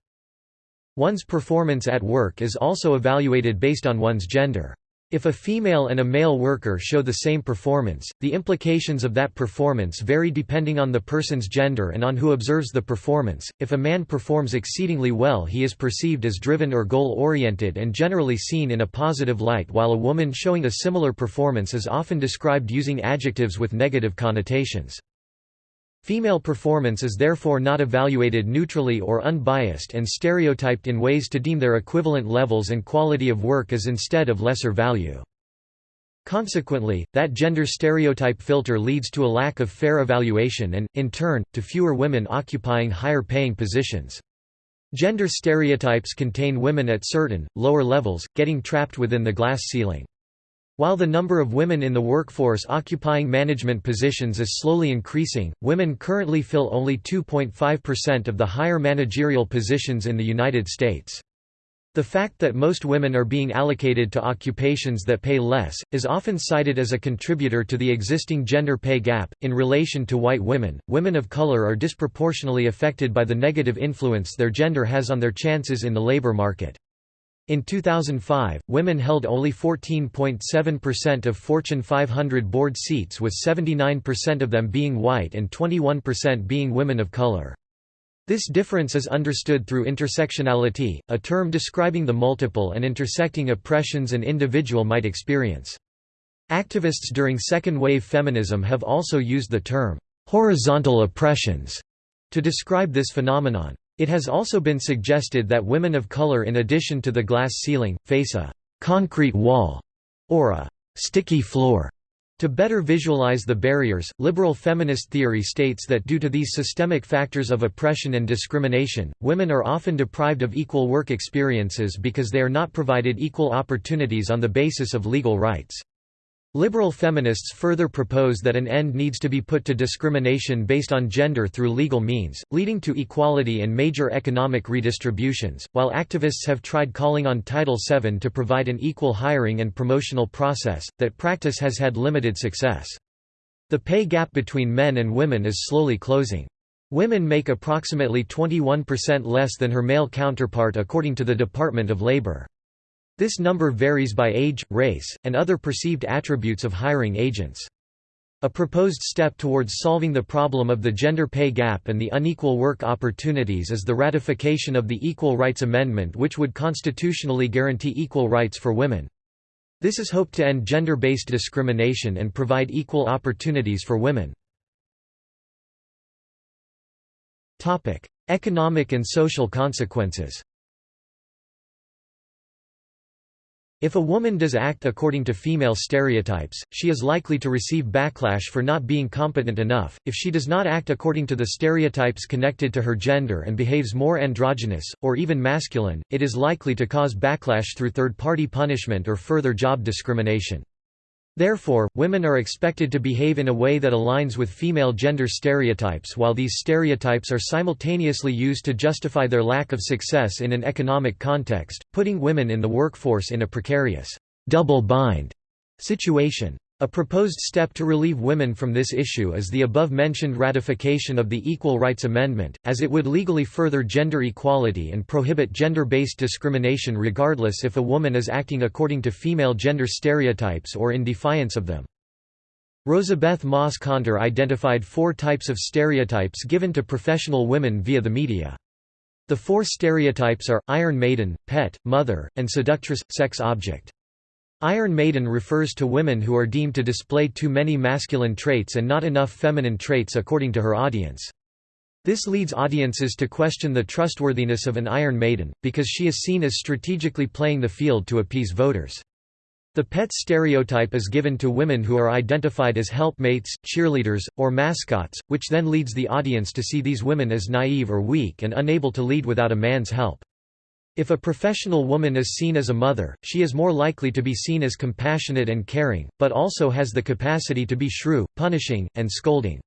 One's performance at work is also evaluated based on one's gender. If a female and a male worker show the same performance, the implications of that performance vary depending on the person's gender and on who observes the performance. If a man performs exceedingly well, he is perceived as driven or goal oriented and generally seen in a positive light, while a woman showing a similar performance is often described using adjectives with negative connotations. Female performance is therefore not evaluated neutrally or unbiased and stereotyped in ways to deem their equivalent levels and quality of work as instead of lesser value. Consequently, that gender stereotype filter leads to a lack of fair evaluation and, in turn, to fewer women occupying higher paying positions. Gender stereotypes contain women at certain, lower levels, getting trapped within the glass ceiling. While the number of women in the workforce occupying management positions is slowly increasing, women currently fill only 2.5% of the higher managerial positions in the United States. The fact that most women are being allocated to occupations that pay less, is often cited as a contributor to the existing gender pay gap. In relation to white women, women of color are disproportionately affected by the negative influence their gender has on their chances in the labor market. In 2005, women held only 14.7% of Fortune 500 board seats with 79% of them being white and 21% being women of color. This difference is understood through intersectionality, a term describing the multiple and intersecting oppressions an individual might experience. Activists during second-wave feminism have also used the term, "...horizontal oppressions", to describe this phenomenon. It has also been suggested that women of color in addition to the glass ceiling, face a «concrete wall» or a «sticky floor». To better visualize the barriers, liberal feminist theory states that due to these systemic factors of oppression and discrimination, women are often deprived of equal work experiences because they are not provided equal opportunities on the basis of legal rights. Liberal feminists further propose that an end needs to be put to discrimination based on gender through legal means, leading to equality and major economic redistributions, while activists have tried calling on Title VII to provide an equal hiring and promotional process, that practice has had limited success. The pay gap between men and women is slowly closing. Women make approximately 21% less than her male counterpart according to the Department of Labor. This number varies by age, race, and other perceived attributes of hiring agents. A proposed step towards solving the problem of the gender pay gap and the unequal work opportunities is the ratification of the Equal Rights Amendment which would constitutionally guarantee equal rights for women. This is hoped to end gender-based discrimination and provide equal opportunities for women. Economic and social consequences If a woman does act according to female stereotypes, she is likely to receive backlash for not being competent enough. If she does not act according to the stereotypes connected to her gender and behaves more androgynous, or even masculine, it is likely to cause backlash through third party punishment or further job discrimination. Therefore, women are expected to behave in a way that aligns with female gender stereotypes while these stereotypes are simultaneously used to justify their lack of success in an economic context, putting women in the workforce in a precarious, double bind situation. A proposed step to relieve women from this issue is the above-mentioned ratification of the Equal Rights Amendment, as it would legally further gender equality and prohibit gender-based discrimination regardless if a woman is acting according to female gender stereotypes or in defiance of them. Rosabeth Moss Kanter identified four types of stereotypes given to professional women via the media. The four stereotypes are, Iron Maiden, Pet, Mother, and Seductress, Sex Object. Iron Maiden refers to women who are deemed to display too many masculine traits and not enough feminine traits according to her audience. This leads audiences to question the trustworthiness of an Iron Maiden, because she is seen as strategically playing the field to appease voters. The pet stereotype is given to women who are identified as helpmates, cheerleaders, or mascots, which then leads the audience to see these women as naive or weak and unable to lead without a man's help. If a professional woman is seen as a mother, she is more likely to be seen as compassionate and caring, but also has the capacity to be shrew, punishing, and scolding.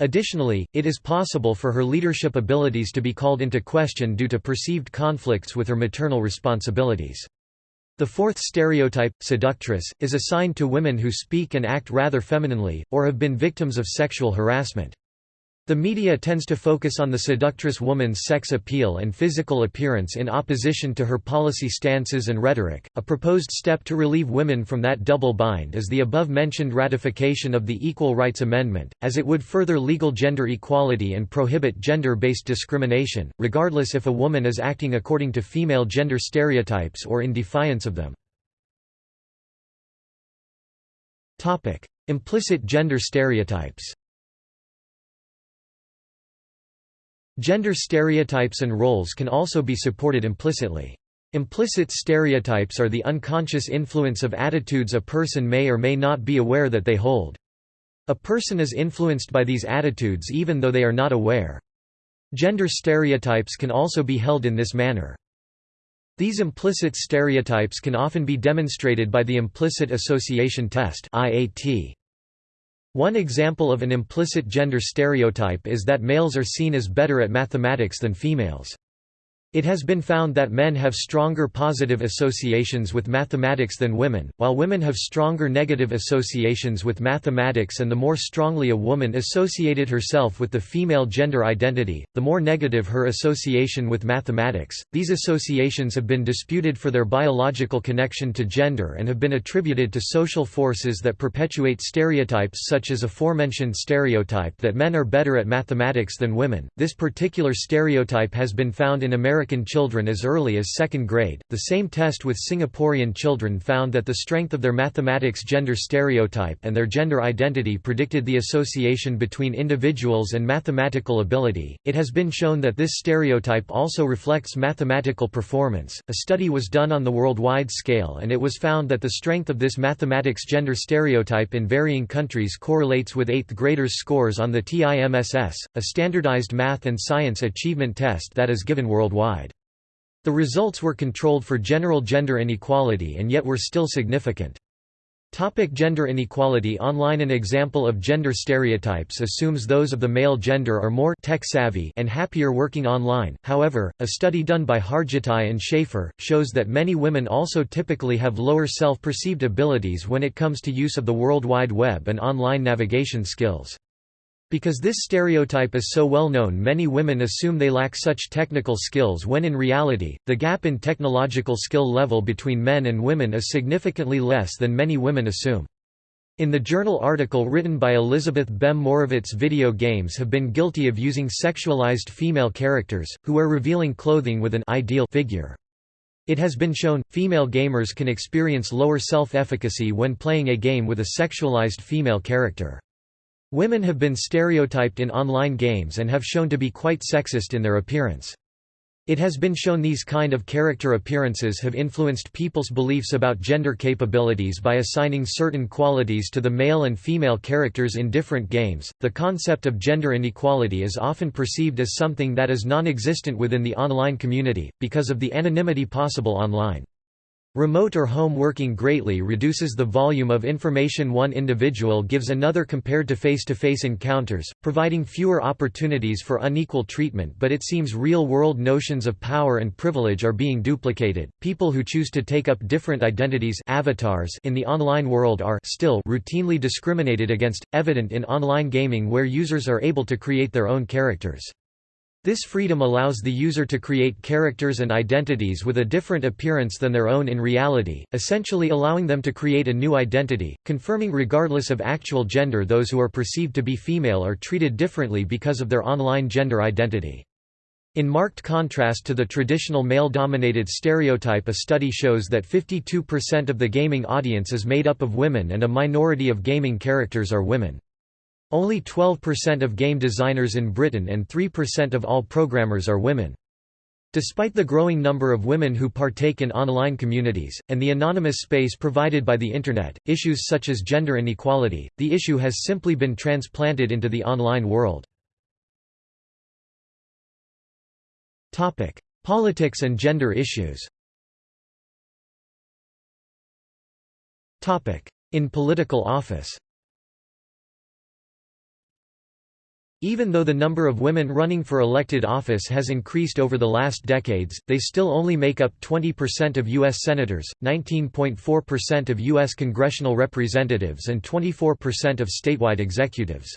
Additionally, it is possible for her leadership abilities to be called into question due to perceived conflicts with her maternal responsibilities. The fourth stereotype, seductress, is assigned to women who speak and act rather femininely, or have been victims of sexual harassment. The media tends to focus on the seductress woman's sex appeal and physical appearance in opposition to her policy stances and rhetoric. A proposed step to relieve women from that double bind is the above mentioned ratification of the Equal Rights Amendment, as it would further legal gender equality and prohibit gender based discrimination, regardless if a woman is acting according to female gender stereotypes or in defiance of them. Implicit gender stereotypes Gender stereotypes and roles can also be supported implicitly. Implicit stereotypes are the unconscious influence of attitudes a person may or may not be aware that they hold. A person is influenced by these attitudes even though they are not aware. Gender stereotypes can also be held in this manner. These implicit stereotypes can often be demonstrated by the implicit association test IAT. One example of an implicit gender stereotype is that males are seen as better at mathematics than females. It has been found that men have stronger positive associations with mathematics than women, while women have stronger negative associations with mathematics and the more strongly a woman associated herself with the female gender identity, the more negative her association with mathematics. These associations have been disputed for their biological connection to gender and have been attributed to social forces that perpetuate stereotypes such as the aforementioned stereotype that men are better at mathematics than women. This particular stereotype has been found in American American children as early as second grade. The same test with Singaporean children found that the strength of their mathematics gender stereotype and their gender identity predicted the association between individuals and mathematical ability. It has been shown that this stereotype also reflects mathematical performance. A study was done on the worldwide scale and it was found that the strength of this mathematics gender stereotype in varying countries correlates with 8th graders' scores on the TIMSS, a standardized math and science achievement test that is given worldwide. The results were controlled for general gender inequality and yet were still significant. Topic gender inequality Online An example of gender stereotypes assumes those of the male gender are more tech-savvy and happier working online, however, a study done by Hargittai and Shafer, shows that many women also typically have lower self-perceived abilities when it comes to use of the World Wide Web and online navigation skills. Because this stereotype is so well known many women assume they lack such technical skills when in reality, the gap in technological skill level between men and women is significantly less than many women assume. In the journal article written by Elizabeth Behm-Morawitz video games have been guilty of using sexualized female characters, who wear revealing clothing with an ideal figure. It has been shown, female gamers can experience lower self-efficacy when playing a game with a sexualized female character. Women have been stereotyped in online games and have shown to be quite sexist in their appearance. It has been shown these kind of character appearances have influenced people's beliefs about gender capabilities by assigning certain qualities to the male and female characters in different games. The concept of gender inequality is often perceived as something that is non existent within the online community, because of the anonymity possible online. Remote or home working greatly reduces the volume of information one individual gives another compared to face-to-face -face encounters, providing fewer opportunities for unequal treatment but it seems real-world notions of power and privilege are being duplicated. People who choose to take up different identities avatars in the online world are still routinely discriminated against, evident in online gaming where users are able to create their own characters. This freedom allows the user to create characters and identities with a different appearance than their own in reality, essentially allowing them to create a new identity, confirming regardless of actual gender those who are perceived to be female are treated differently because of their online gender identity. In marked contrast to the traditional male-dominated stereotype a study shows that 52% of the gaming audience is made up of women and a minority of gaming characters are women. Only 12% of game designers in Britain and 3% of all programmers are women. Despite the growing number of women who partake in online communities, and the anonymous space provided by the Internet, issues such as gender inequality, the issue has simply been transplanted into the online world. Politics and gender issues In political office Even though the number of women running for elected office has increased over the last decades, they still only make up 20% of U.S. senators, 19.4% of U.S. congressional representatives and 24% of statewide executives.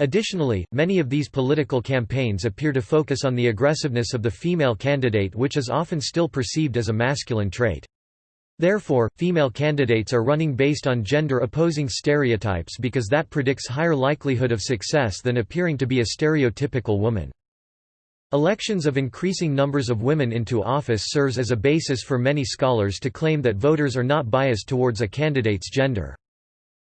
Additionally, many of these political campaigns appear to focus on the aggressiveness of the female candidate which is often still perceived as a masculine trait. Therefore, female candidates are running based on gender-opposing stereotypes because that predicts higher likelihood of success than appearing to be a stereotypical woman. Elections of increasing numbers of women into office serves as a basis for many scholars to claim that voters are not biased towards a candidate's gender.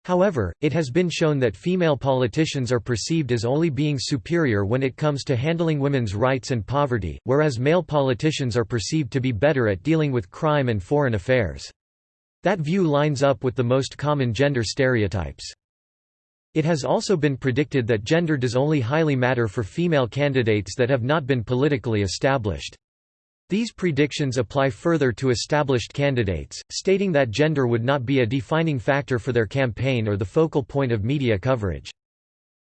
However, it has been shown that female politicians are perceived as only being superior when it comes to handling women's rights and poverty, whereas male politicians are perceived to be better at dealing with crime and foreign affairs. That view lines up with the most common gender stereotypes. It has also been predicted that gender does only highly matter for female candidates that have not been politically established. These predictions apply further to established candidates, stating that gender would not be a defining factor for their campaign or the focal point of media coverage.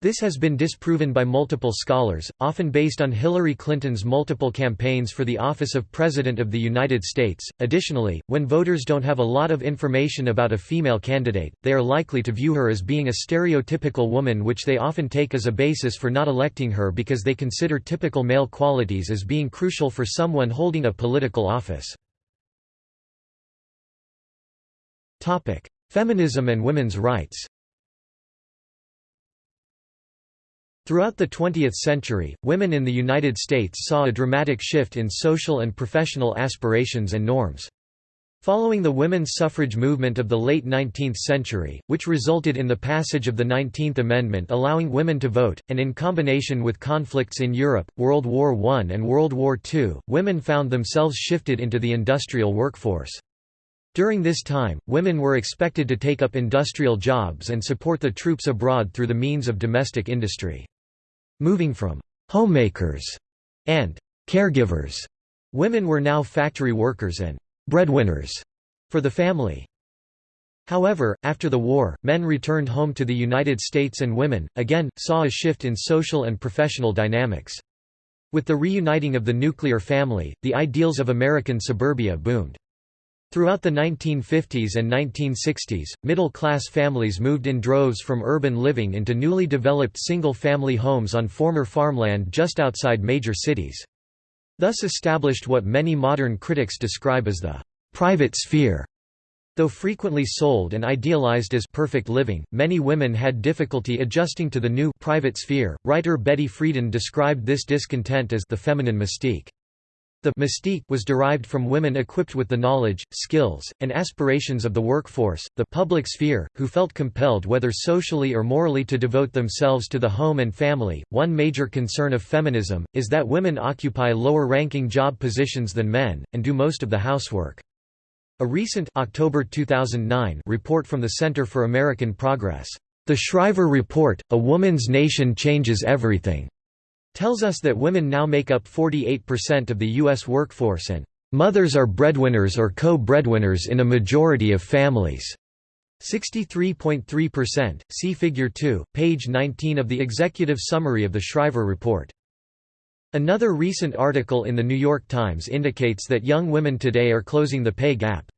This has been disproven by multiple scholars, often based on Hillary Clinton's multiple campaigns for the office of President of the United States. Additionally, when voters don't have a lot of information about a female candidate, they are likely to view her as being a stereotypical woman, which they often take as a basis for not electing her because they consider typical male qualities as being crucial for someone holding a political office. Topic: Feminism and women's rights. Throughout the 20th century, women in the United States saw a dramatic shift in social and professional aspirations and norms. Following the women's suffrage movement of the late 19th century, which resulted in the passage of the 19th Amendment allowing women to vote, and in combination with conflicts in Europe, World War I and World War II, women found themselves shifted into the industrial workforce. During this time, women were expected to take up industrial jobs and support the troops abroad through the means of domestic industry. Moving from homemakers and caregivers, women were now factory workers and breadwinners for the family. However, after the war, men returned home to the United States and women, again, saw a shift in social and professional dynamics. With the reuniting of the nuclear family, the ideals of American suburbia boomed. Throughout the 1950s and 1960s, middle-class families moved in droves from urban living into newly developed single-family homes on former farmland just outside major cities. Thus established what many modern critics describe as the «private sphere». Though frequently sold and idealized as perfect living, many women had difficulty adjusting to the new private sphere. Writer Betty Friedan described this discontent as the feminine mystique. The mystique was derived from women equipped with the knowledge, skills, and aspirations of the workforce, the public sphere, who felt compelled whether socially or morally to devote themselves to the home and family. One major concern of feminism is that women occupy lower ranking job positions than men and do most of the housework. A recent October 2009 report from the Center for American Progress, The Shriver Report: A Woman's Nation Changes Everything tells us that women now make up 48% of the U.S. workforce and mothers are breadwinners or co-breadwinners in a majority of families. 63.3%, see Figure 2, page 19 of the executive summary of the Shriver Report. Another recent article in The New York Times indicates that young women today are closing the pay gap.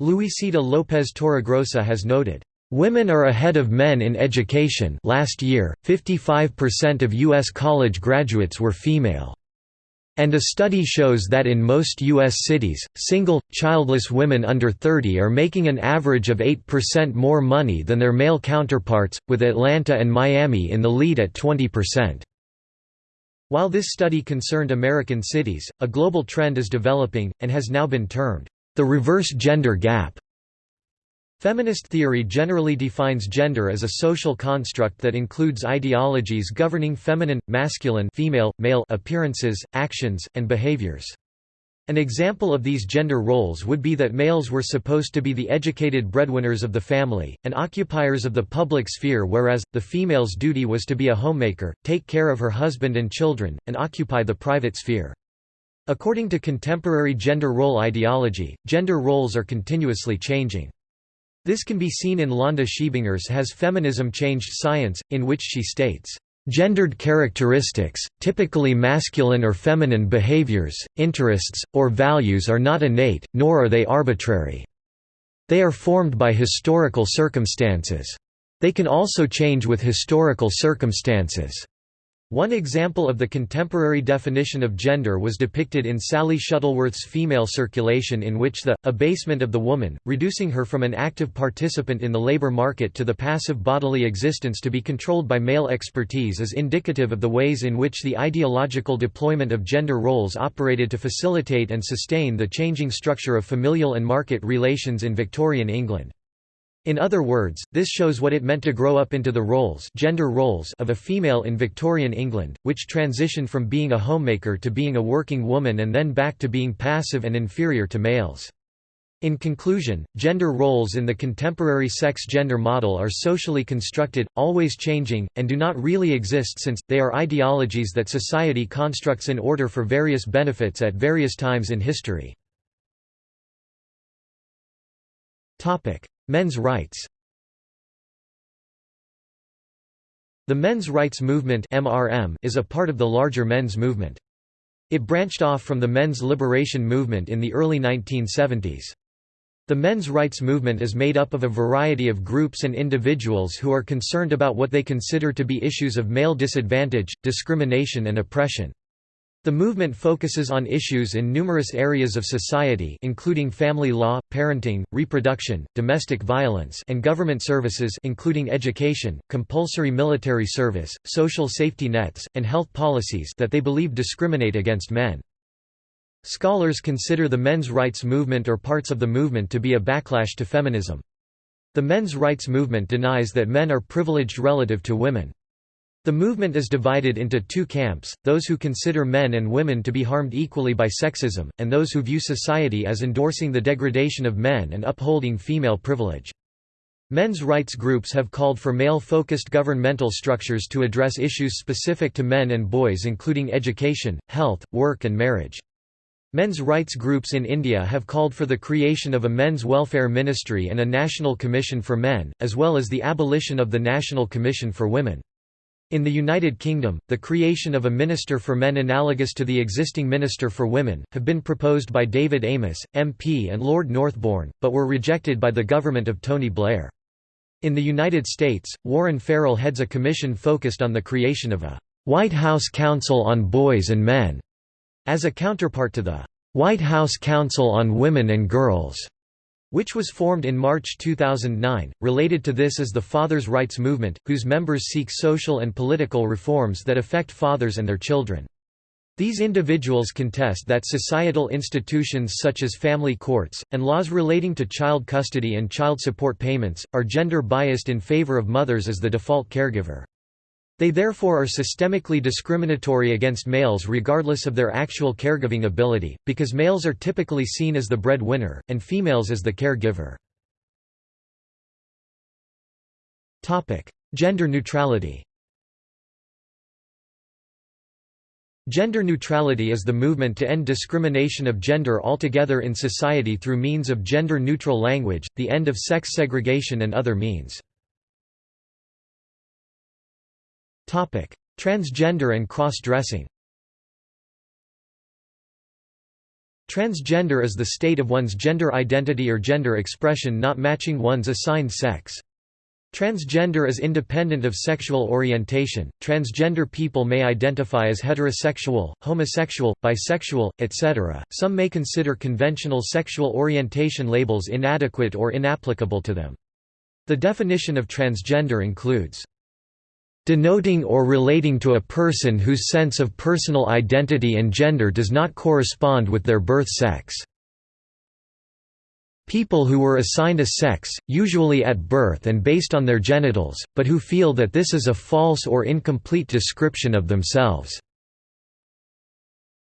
Luisita Lopez Torregrosa has noted, Women are ahead of men in education last year, 55% of U.S. college graduates were female. And a study shows that in most U.S. cities, single, childless women under 30 are making an average of 8% more money than their male counterparts, with Atlanta and Miami in the lead at 20%. While this study concerned American cities, a global trend is developing, and has now been termed, the reverse gender gap. Feminist theory generally defines gender as a social construct that includes ideologies governing feminine, masculine female, male appearances, actions, and behaviors. An example of these gender roles would be that males were supposed to be the educated breadwinners of the family, and occupiers of the public sphere whereas, the female's duty was to be a homemaker, take care of her husband and children, and occupy the private sphere. According to contemporary gender role ideology, gender roles are continuously changing. This can be seen in Londa Schiebinger's Has Feminism Changed Science, in which she states, Gendered characteristics, typically masculine or feminine behaviors, interests, or values are not innate, nor are they arbitrary. They are formed by historical circumstances. They can also change with historical circumstances. One example of the contemporary definition of gender was depicted in Sally Shuttleworth's Female Circulation in which the, abasement of the woman, reducing her from an active participant in the labor market to the passive bodily existence to be controlled by male expertise is indicative of the ways in which the ideological deployment of gender roles operated to facilitate and sustain the changing structure of familial and market relations in Victorian England. In other words, this shows what it meant to grow up into the roles, gender roles of a female in Victorian England, which transitioned from being a homemaker to being a working woman and then back to being passive and inferior to males. In conclusion, gender roles in the contemporary sex-gender model are socially constructed, always changing, and do not really exist since, they are ideologies that society constructs in order for various benefits at various times in history. Men's rights The men's rights movement MRM is a part of the larger men's movement. It branched off from the men's liberation movement in the early 1970s. The men's rights movement is made up of a variety of groups and individuals who are concerned about what they consider to be issues of male disadvantage, discrimination and oppression. The movement focuses on issues in numerous areas of society including family law, parenting, reproduction, domestic violence and government services including education, compulsory military service, social safety nets, and health policies that they believe discriminate against men. Scholars consider the men's rights movement or parts of the movement to be a backlash to feminism. The men's rights movement denies that men are privileged relative to women. The movement is divided into two camps, those who consider men and women to be harmed equally by sexism, and those who view society as endorsing the degradation of men and upholding female privilege. Men's rights groups have called for male-focused governmental structures to address issues specific to men and boys including education, health, work and marriage. Men's rights groups in India have called for the creation of a men's welfare ministry and a national commission for men, as well as the abolition of the National Commission for Women. In the United Kingdom, the creation of a Minister for Men analogous to the existing Minister for Women, have been proposed by David Amess, MP and Lord Northbourne, but were rejected by the government of Tony Blair. In the United States, Warren Farrell heads a commission focused on the creation of a «White House Council on Boys and Men» as a counterpart to the «White House Council on Women and Girls» which was formed in March 2009. Related to this is the Fathers' Rights Movement, whose members seek social and political reforms that affect fathers and their children. These individuals contest that societal institutions such as family courts, and laws relating to child custody and child support payments, are gender biased in favor of mothers as the default caregiver. They therefore are systemically discriminatory against males regardless of their actual caregiving ability, because males are typically seen as the breadwinner, and females as the caregiver. Gender neutrality Gender neutrality is the movement to end discrimination of gender altogether in society through means of gender-neutral language, the end of sex segregation and other means. Transgender and cross-dressing Transgender is the state of one's gender identity or gender expression not matching one's assigned sex. Transgender is independent of sexual orientation. Transgender people may identify as heterosexual, homosexual, bisexual, etc. Some may consider conventional sexual orientation labels inadequate or inapplicable to them. The definition of transgender includes denoting or relating to a person whose sense of personal identity and gender does not correspond with their birth sex. People who were assigned a sex, usually at birth and based on their genitals, but who feel that this is a false or incomplete description of themselves.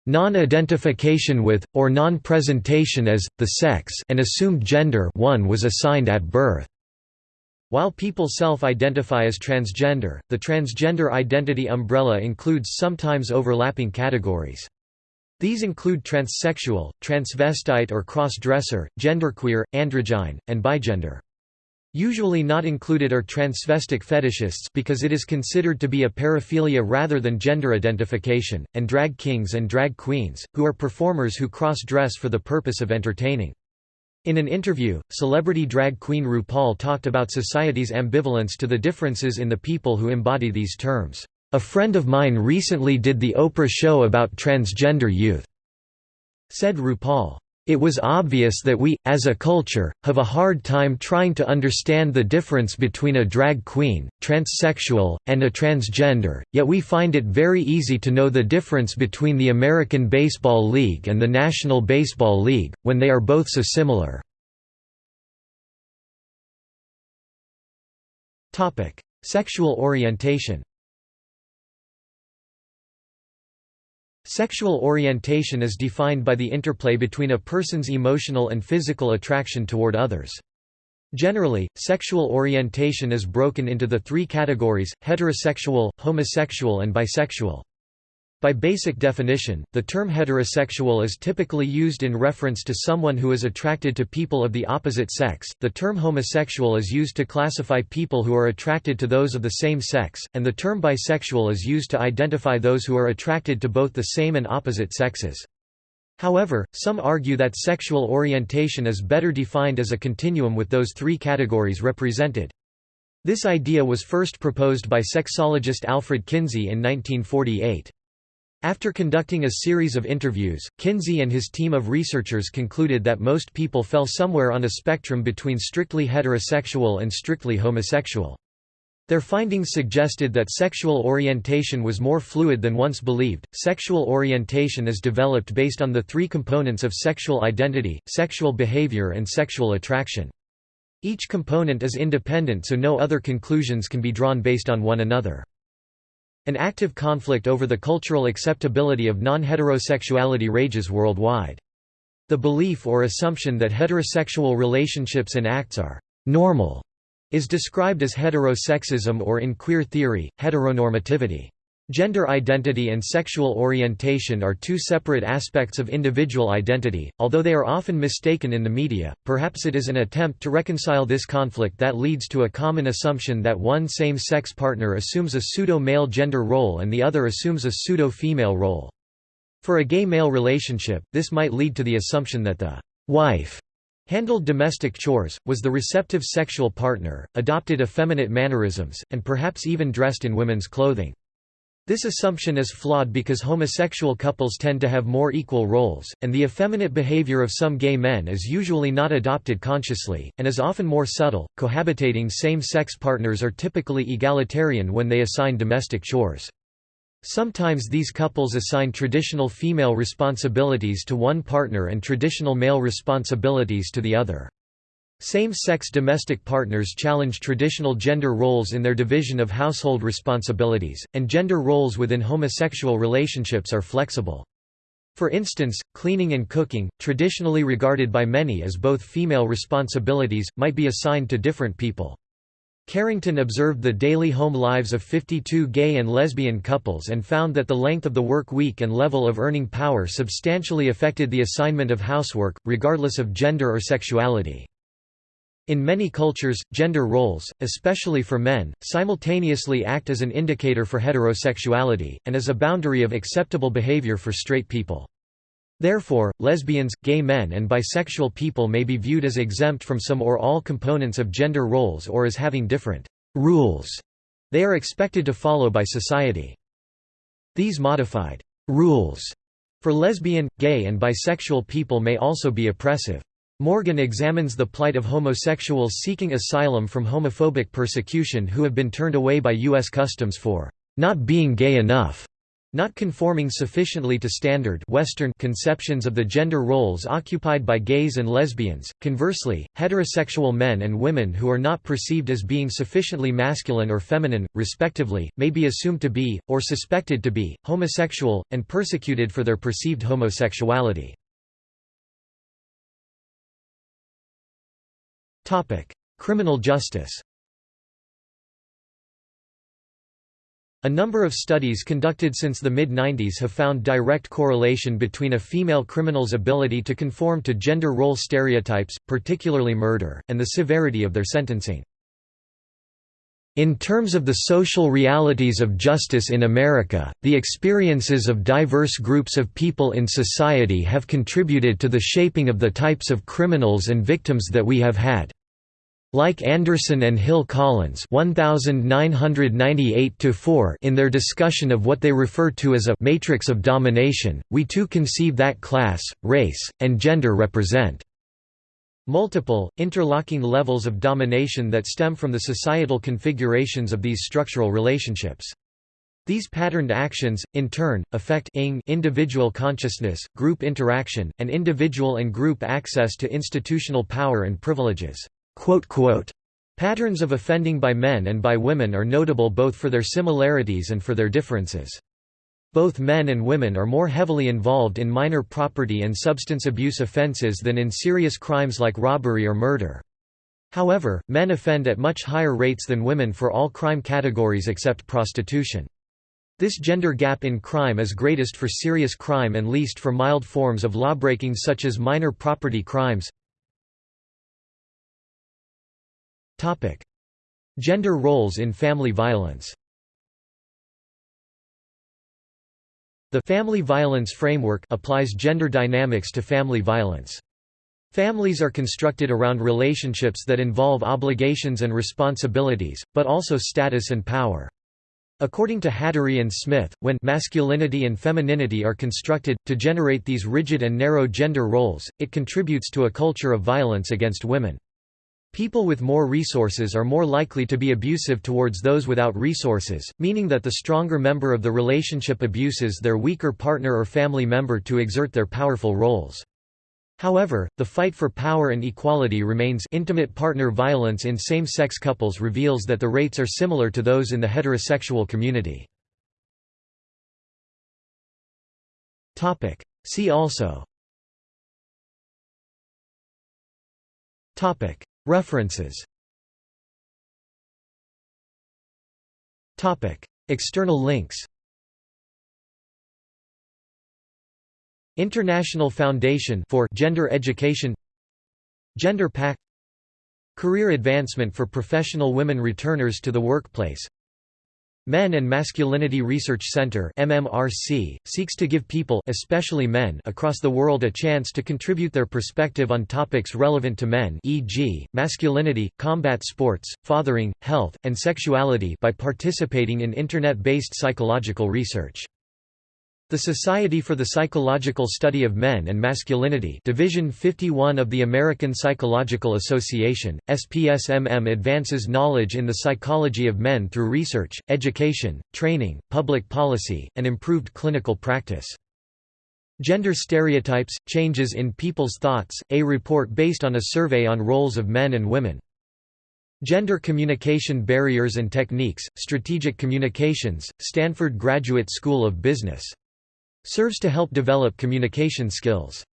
Non-identification with, or non-presentation as, the sex and assumed gender one was assigned at birth. While people self-identify as transgender, the transgender identity umbrella includes sometimes overlapping categories. These include transsexual, transvestite or cross-dresser, genderqueer, androgyne, and bigender. Usually not included are transvestic fetishists because it is considered to be a paraphilia rather than gender identification, and drag kings and drag queens, who are performers who cross-dress for the purpose of entertaining. In an interview, celebrity drag queen RuPaul talked about society's ambivalence to the differences in the people who embody these terms. A friend of mine recently did the Oprah show about transgender youth, said RuPaul. It was obvious that we, as a culture, have a hard time trying to understand the difference between a drag queen, transsexual, and a transgender, yet we find it very easy to know the difference between the American Baseball League and the National Baseball League, when they are both so similar. Sexual orientation Sexual orientation is defined by the interplay between a person's emotional and physical attraction toward others. Generally, sexual orientation is broken into the three categories, heterosexual, homosexual and bisexual. By basic definition, the term heterosexual is typically used in reference to someone who is attracted to people of the opposite sex, the term homosexual is used to classify people who are attracted to those of the same sex, and the term bisexual is used to identify those who are attracted to both the same and opposite sexes. However, some argue that sexual orientation is better defined as a continuum with those three categories represented. This idea was first proposed by sexologist Alfred Kinsey in 1948. After conducting a series of interviews, Kinsey and his team of researchers concluded that most people fell somewhere on a spectrum between strictly heterosexual and strictly homosexual. Their findings suggested that sexual orientation was more fluid than once believed. Sexual orientation is developed based on the three components of sexual identity, sexual behavior, and sexual attraction. Each component is independent so no other conclusions can be drawn based on one another. An active conflict over the cultural acceptability of non-heterosexuality rages worldwide. The belief or assumption that heterosexual relationships and acts are «normal» is described as heterosexism or in queer theory, heteronormativity. Gender identity and sexual orientation are two separate aspects of individual identity, although they are often mistaken in the media. Perhaps it is an attempt to reconcile this conflict that leads to a common assumption that one same sex partner assumes a pseudo male gender role and the other assumes a pseudo female role. For a gay male relationship, this might lead to the assumption that the wife handled domestic chores, was the receptive sexual partner, adopted effeminate mannerisms, and perhaps even dressed in women's clothing. This assumption is flawed because homosexual couples tend to have more equal roles, and the effeminate behavior of some gay men is usually not adopted consciously, and is often more subtle. Cohabitating same sex partners are typically egalitarian when they assign domestic chores. Sometimes these couples assign traditional female responsibilities to one partner and traditional male responsibilities to the other. Same-sex domestic partners challenge traditional gender roles in their division of household responsibilities, and gender roles within homosexual relationships are flexible. For instance, cleaning and cooking, traditionally regarded by many as both female responsibilities, might be assigned to different people. Carrington observed the daily home lives of 52 gay and lesbian couples and found that the length of the work week and level of earning power substantially affected the assignment of housework, regardless of gender or sexuality. In many cultures, gender roles, especially for men, simultaneously act as an indicator for heterosexuality, and as a boundary of acceptable behavior for straight people. Therefore, lesbians, gay men and bisexual people may be viewed as exempt from some or all components of gender roles or as having different «rules» they are expected to follow by society. These modified «rules» for lesbian, gay and bisexual people may also be oppressive. Morgan examines the plight of homosexuals seeking asylum from homophobic persecution who have been turned away by U.S. Customs for not being gay enough, not conforming sufficiently to standard Western conceptions of the gender roles occupied by gays and lesbians. Conversely, heterosexual men and women who are not perceived as being sufficiently masculine or feminine, respectively, may be assumed to be, or suspected to be, homosexual, and persecuted for their perceived homosexuality. Criminal justice A number of studies conducted since the mid-90s have found direct correlation between a female criminal's ability to conform to gender role stereotypes, particularly murder, and the severity of their sentencing. In terms of the social realities of justice in America, the experiences of diverse groups of people in society have contributed to the shaping of the types of criminals and victims that we have had. Like Anderson and Hill Collins 1998 in their discussion of what they refer to as a «matrix of domination», we too conceive that class, race, and gender represent Multiple, interlocking levels of domination that stem from the societal configurations of these structural relationships. These patterned actions, in turn, affect individual consciousness, group interaction, and individual and group access to institutional power and privileges. Patterns of offending by men and by women are notable both for their similarities and for their differences. Both men and women are more heavily involved in minor property and substance abuse offenses than in serious crimes like robbery or murder. However, men offend at much higher rates than women for all crime categories except prostitution. This gender gap in crime is greatest for serious crime and least for mild forms of lawbreaking such as minor property crimes. Gender roles in family violence The family violence framework applies gender dynamics to family violence. Families are constructed around relationships that involve obligations and responsibilities, but also status and power. According to Hattery and Smith, when masculinity and femininity are constructed, to generate these rigid and narrow gender roles, it contributes to a culture of violence against women. People with more resources are more likely to be abusive towards those without resources, meaning that the stronger member of the relationship abuses their weaker partner or family member to exert their powerful roles. However, the fight for power and equality remains intimate partner violence in same-sex couples reveals that the rates are similar to those in the heterosexual community. See also References. External links. International Foundation for Gender Education. GenderPAC. Career Advancement for Professional Women Returners to the Workplace Men and Masculinity Research Center MMRC, seeks to give people especially men across the world a chance to contribute their perspective on topics relevant to men e.g., masculinity, combat sports, fathering, health, and sexuality by participating in Internet-based psychological research. The Society for the Psychological Study of Men and Masculinity Division 51 of the American Psychological Association, SPSMM advances knowledge in the psychology of men through research, education, training, public policy, and improved clinical practice. Gender Stereotypes, Changes in People's Thoughts, a report based on a survey on roles of men and women. Gender Communication Barriers and Techniques, Strategic Communications, Stanford Graduate School of Business serves to help develop communication skills.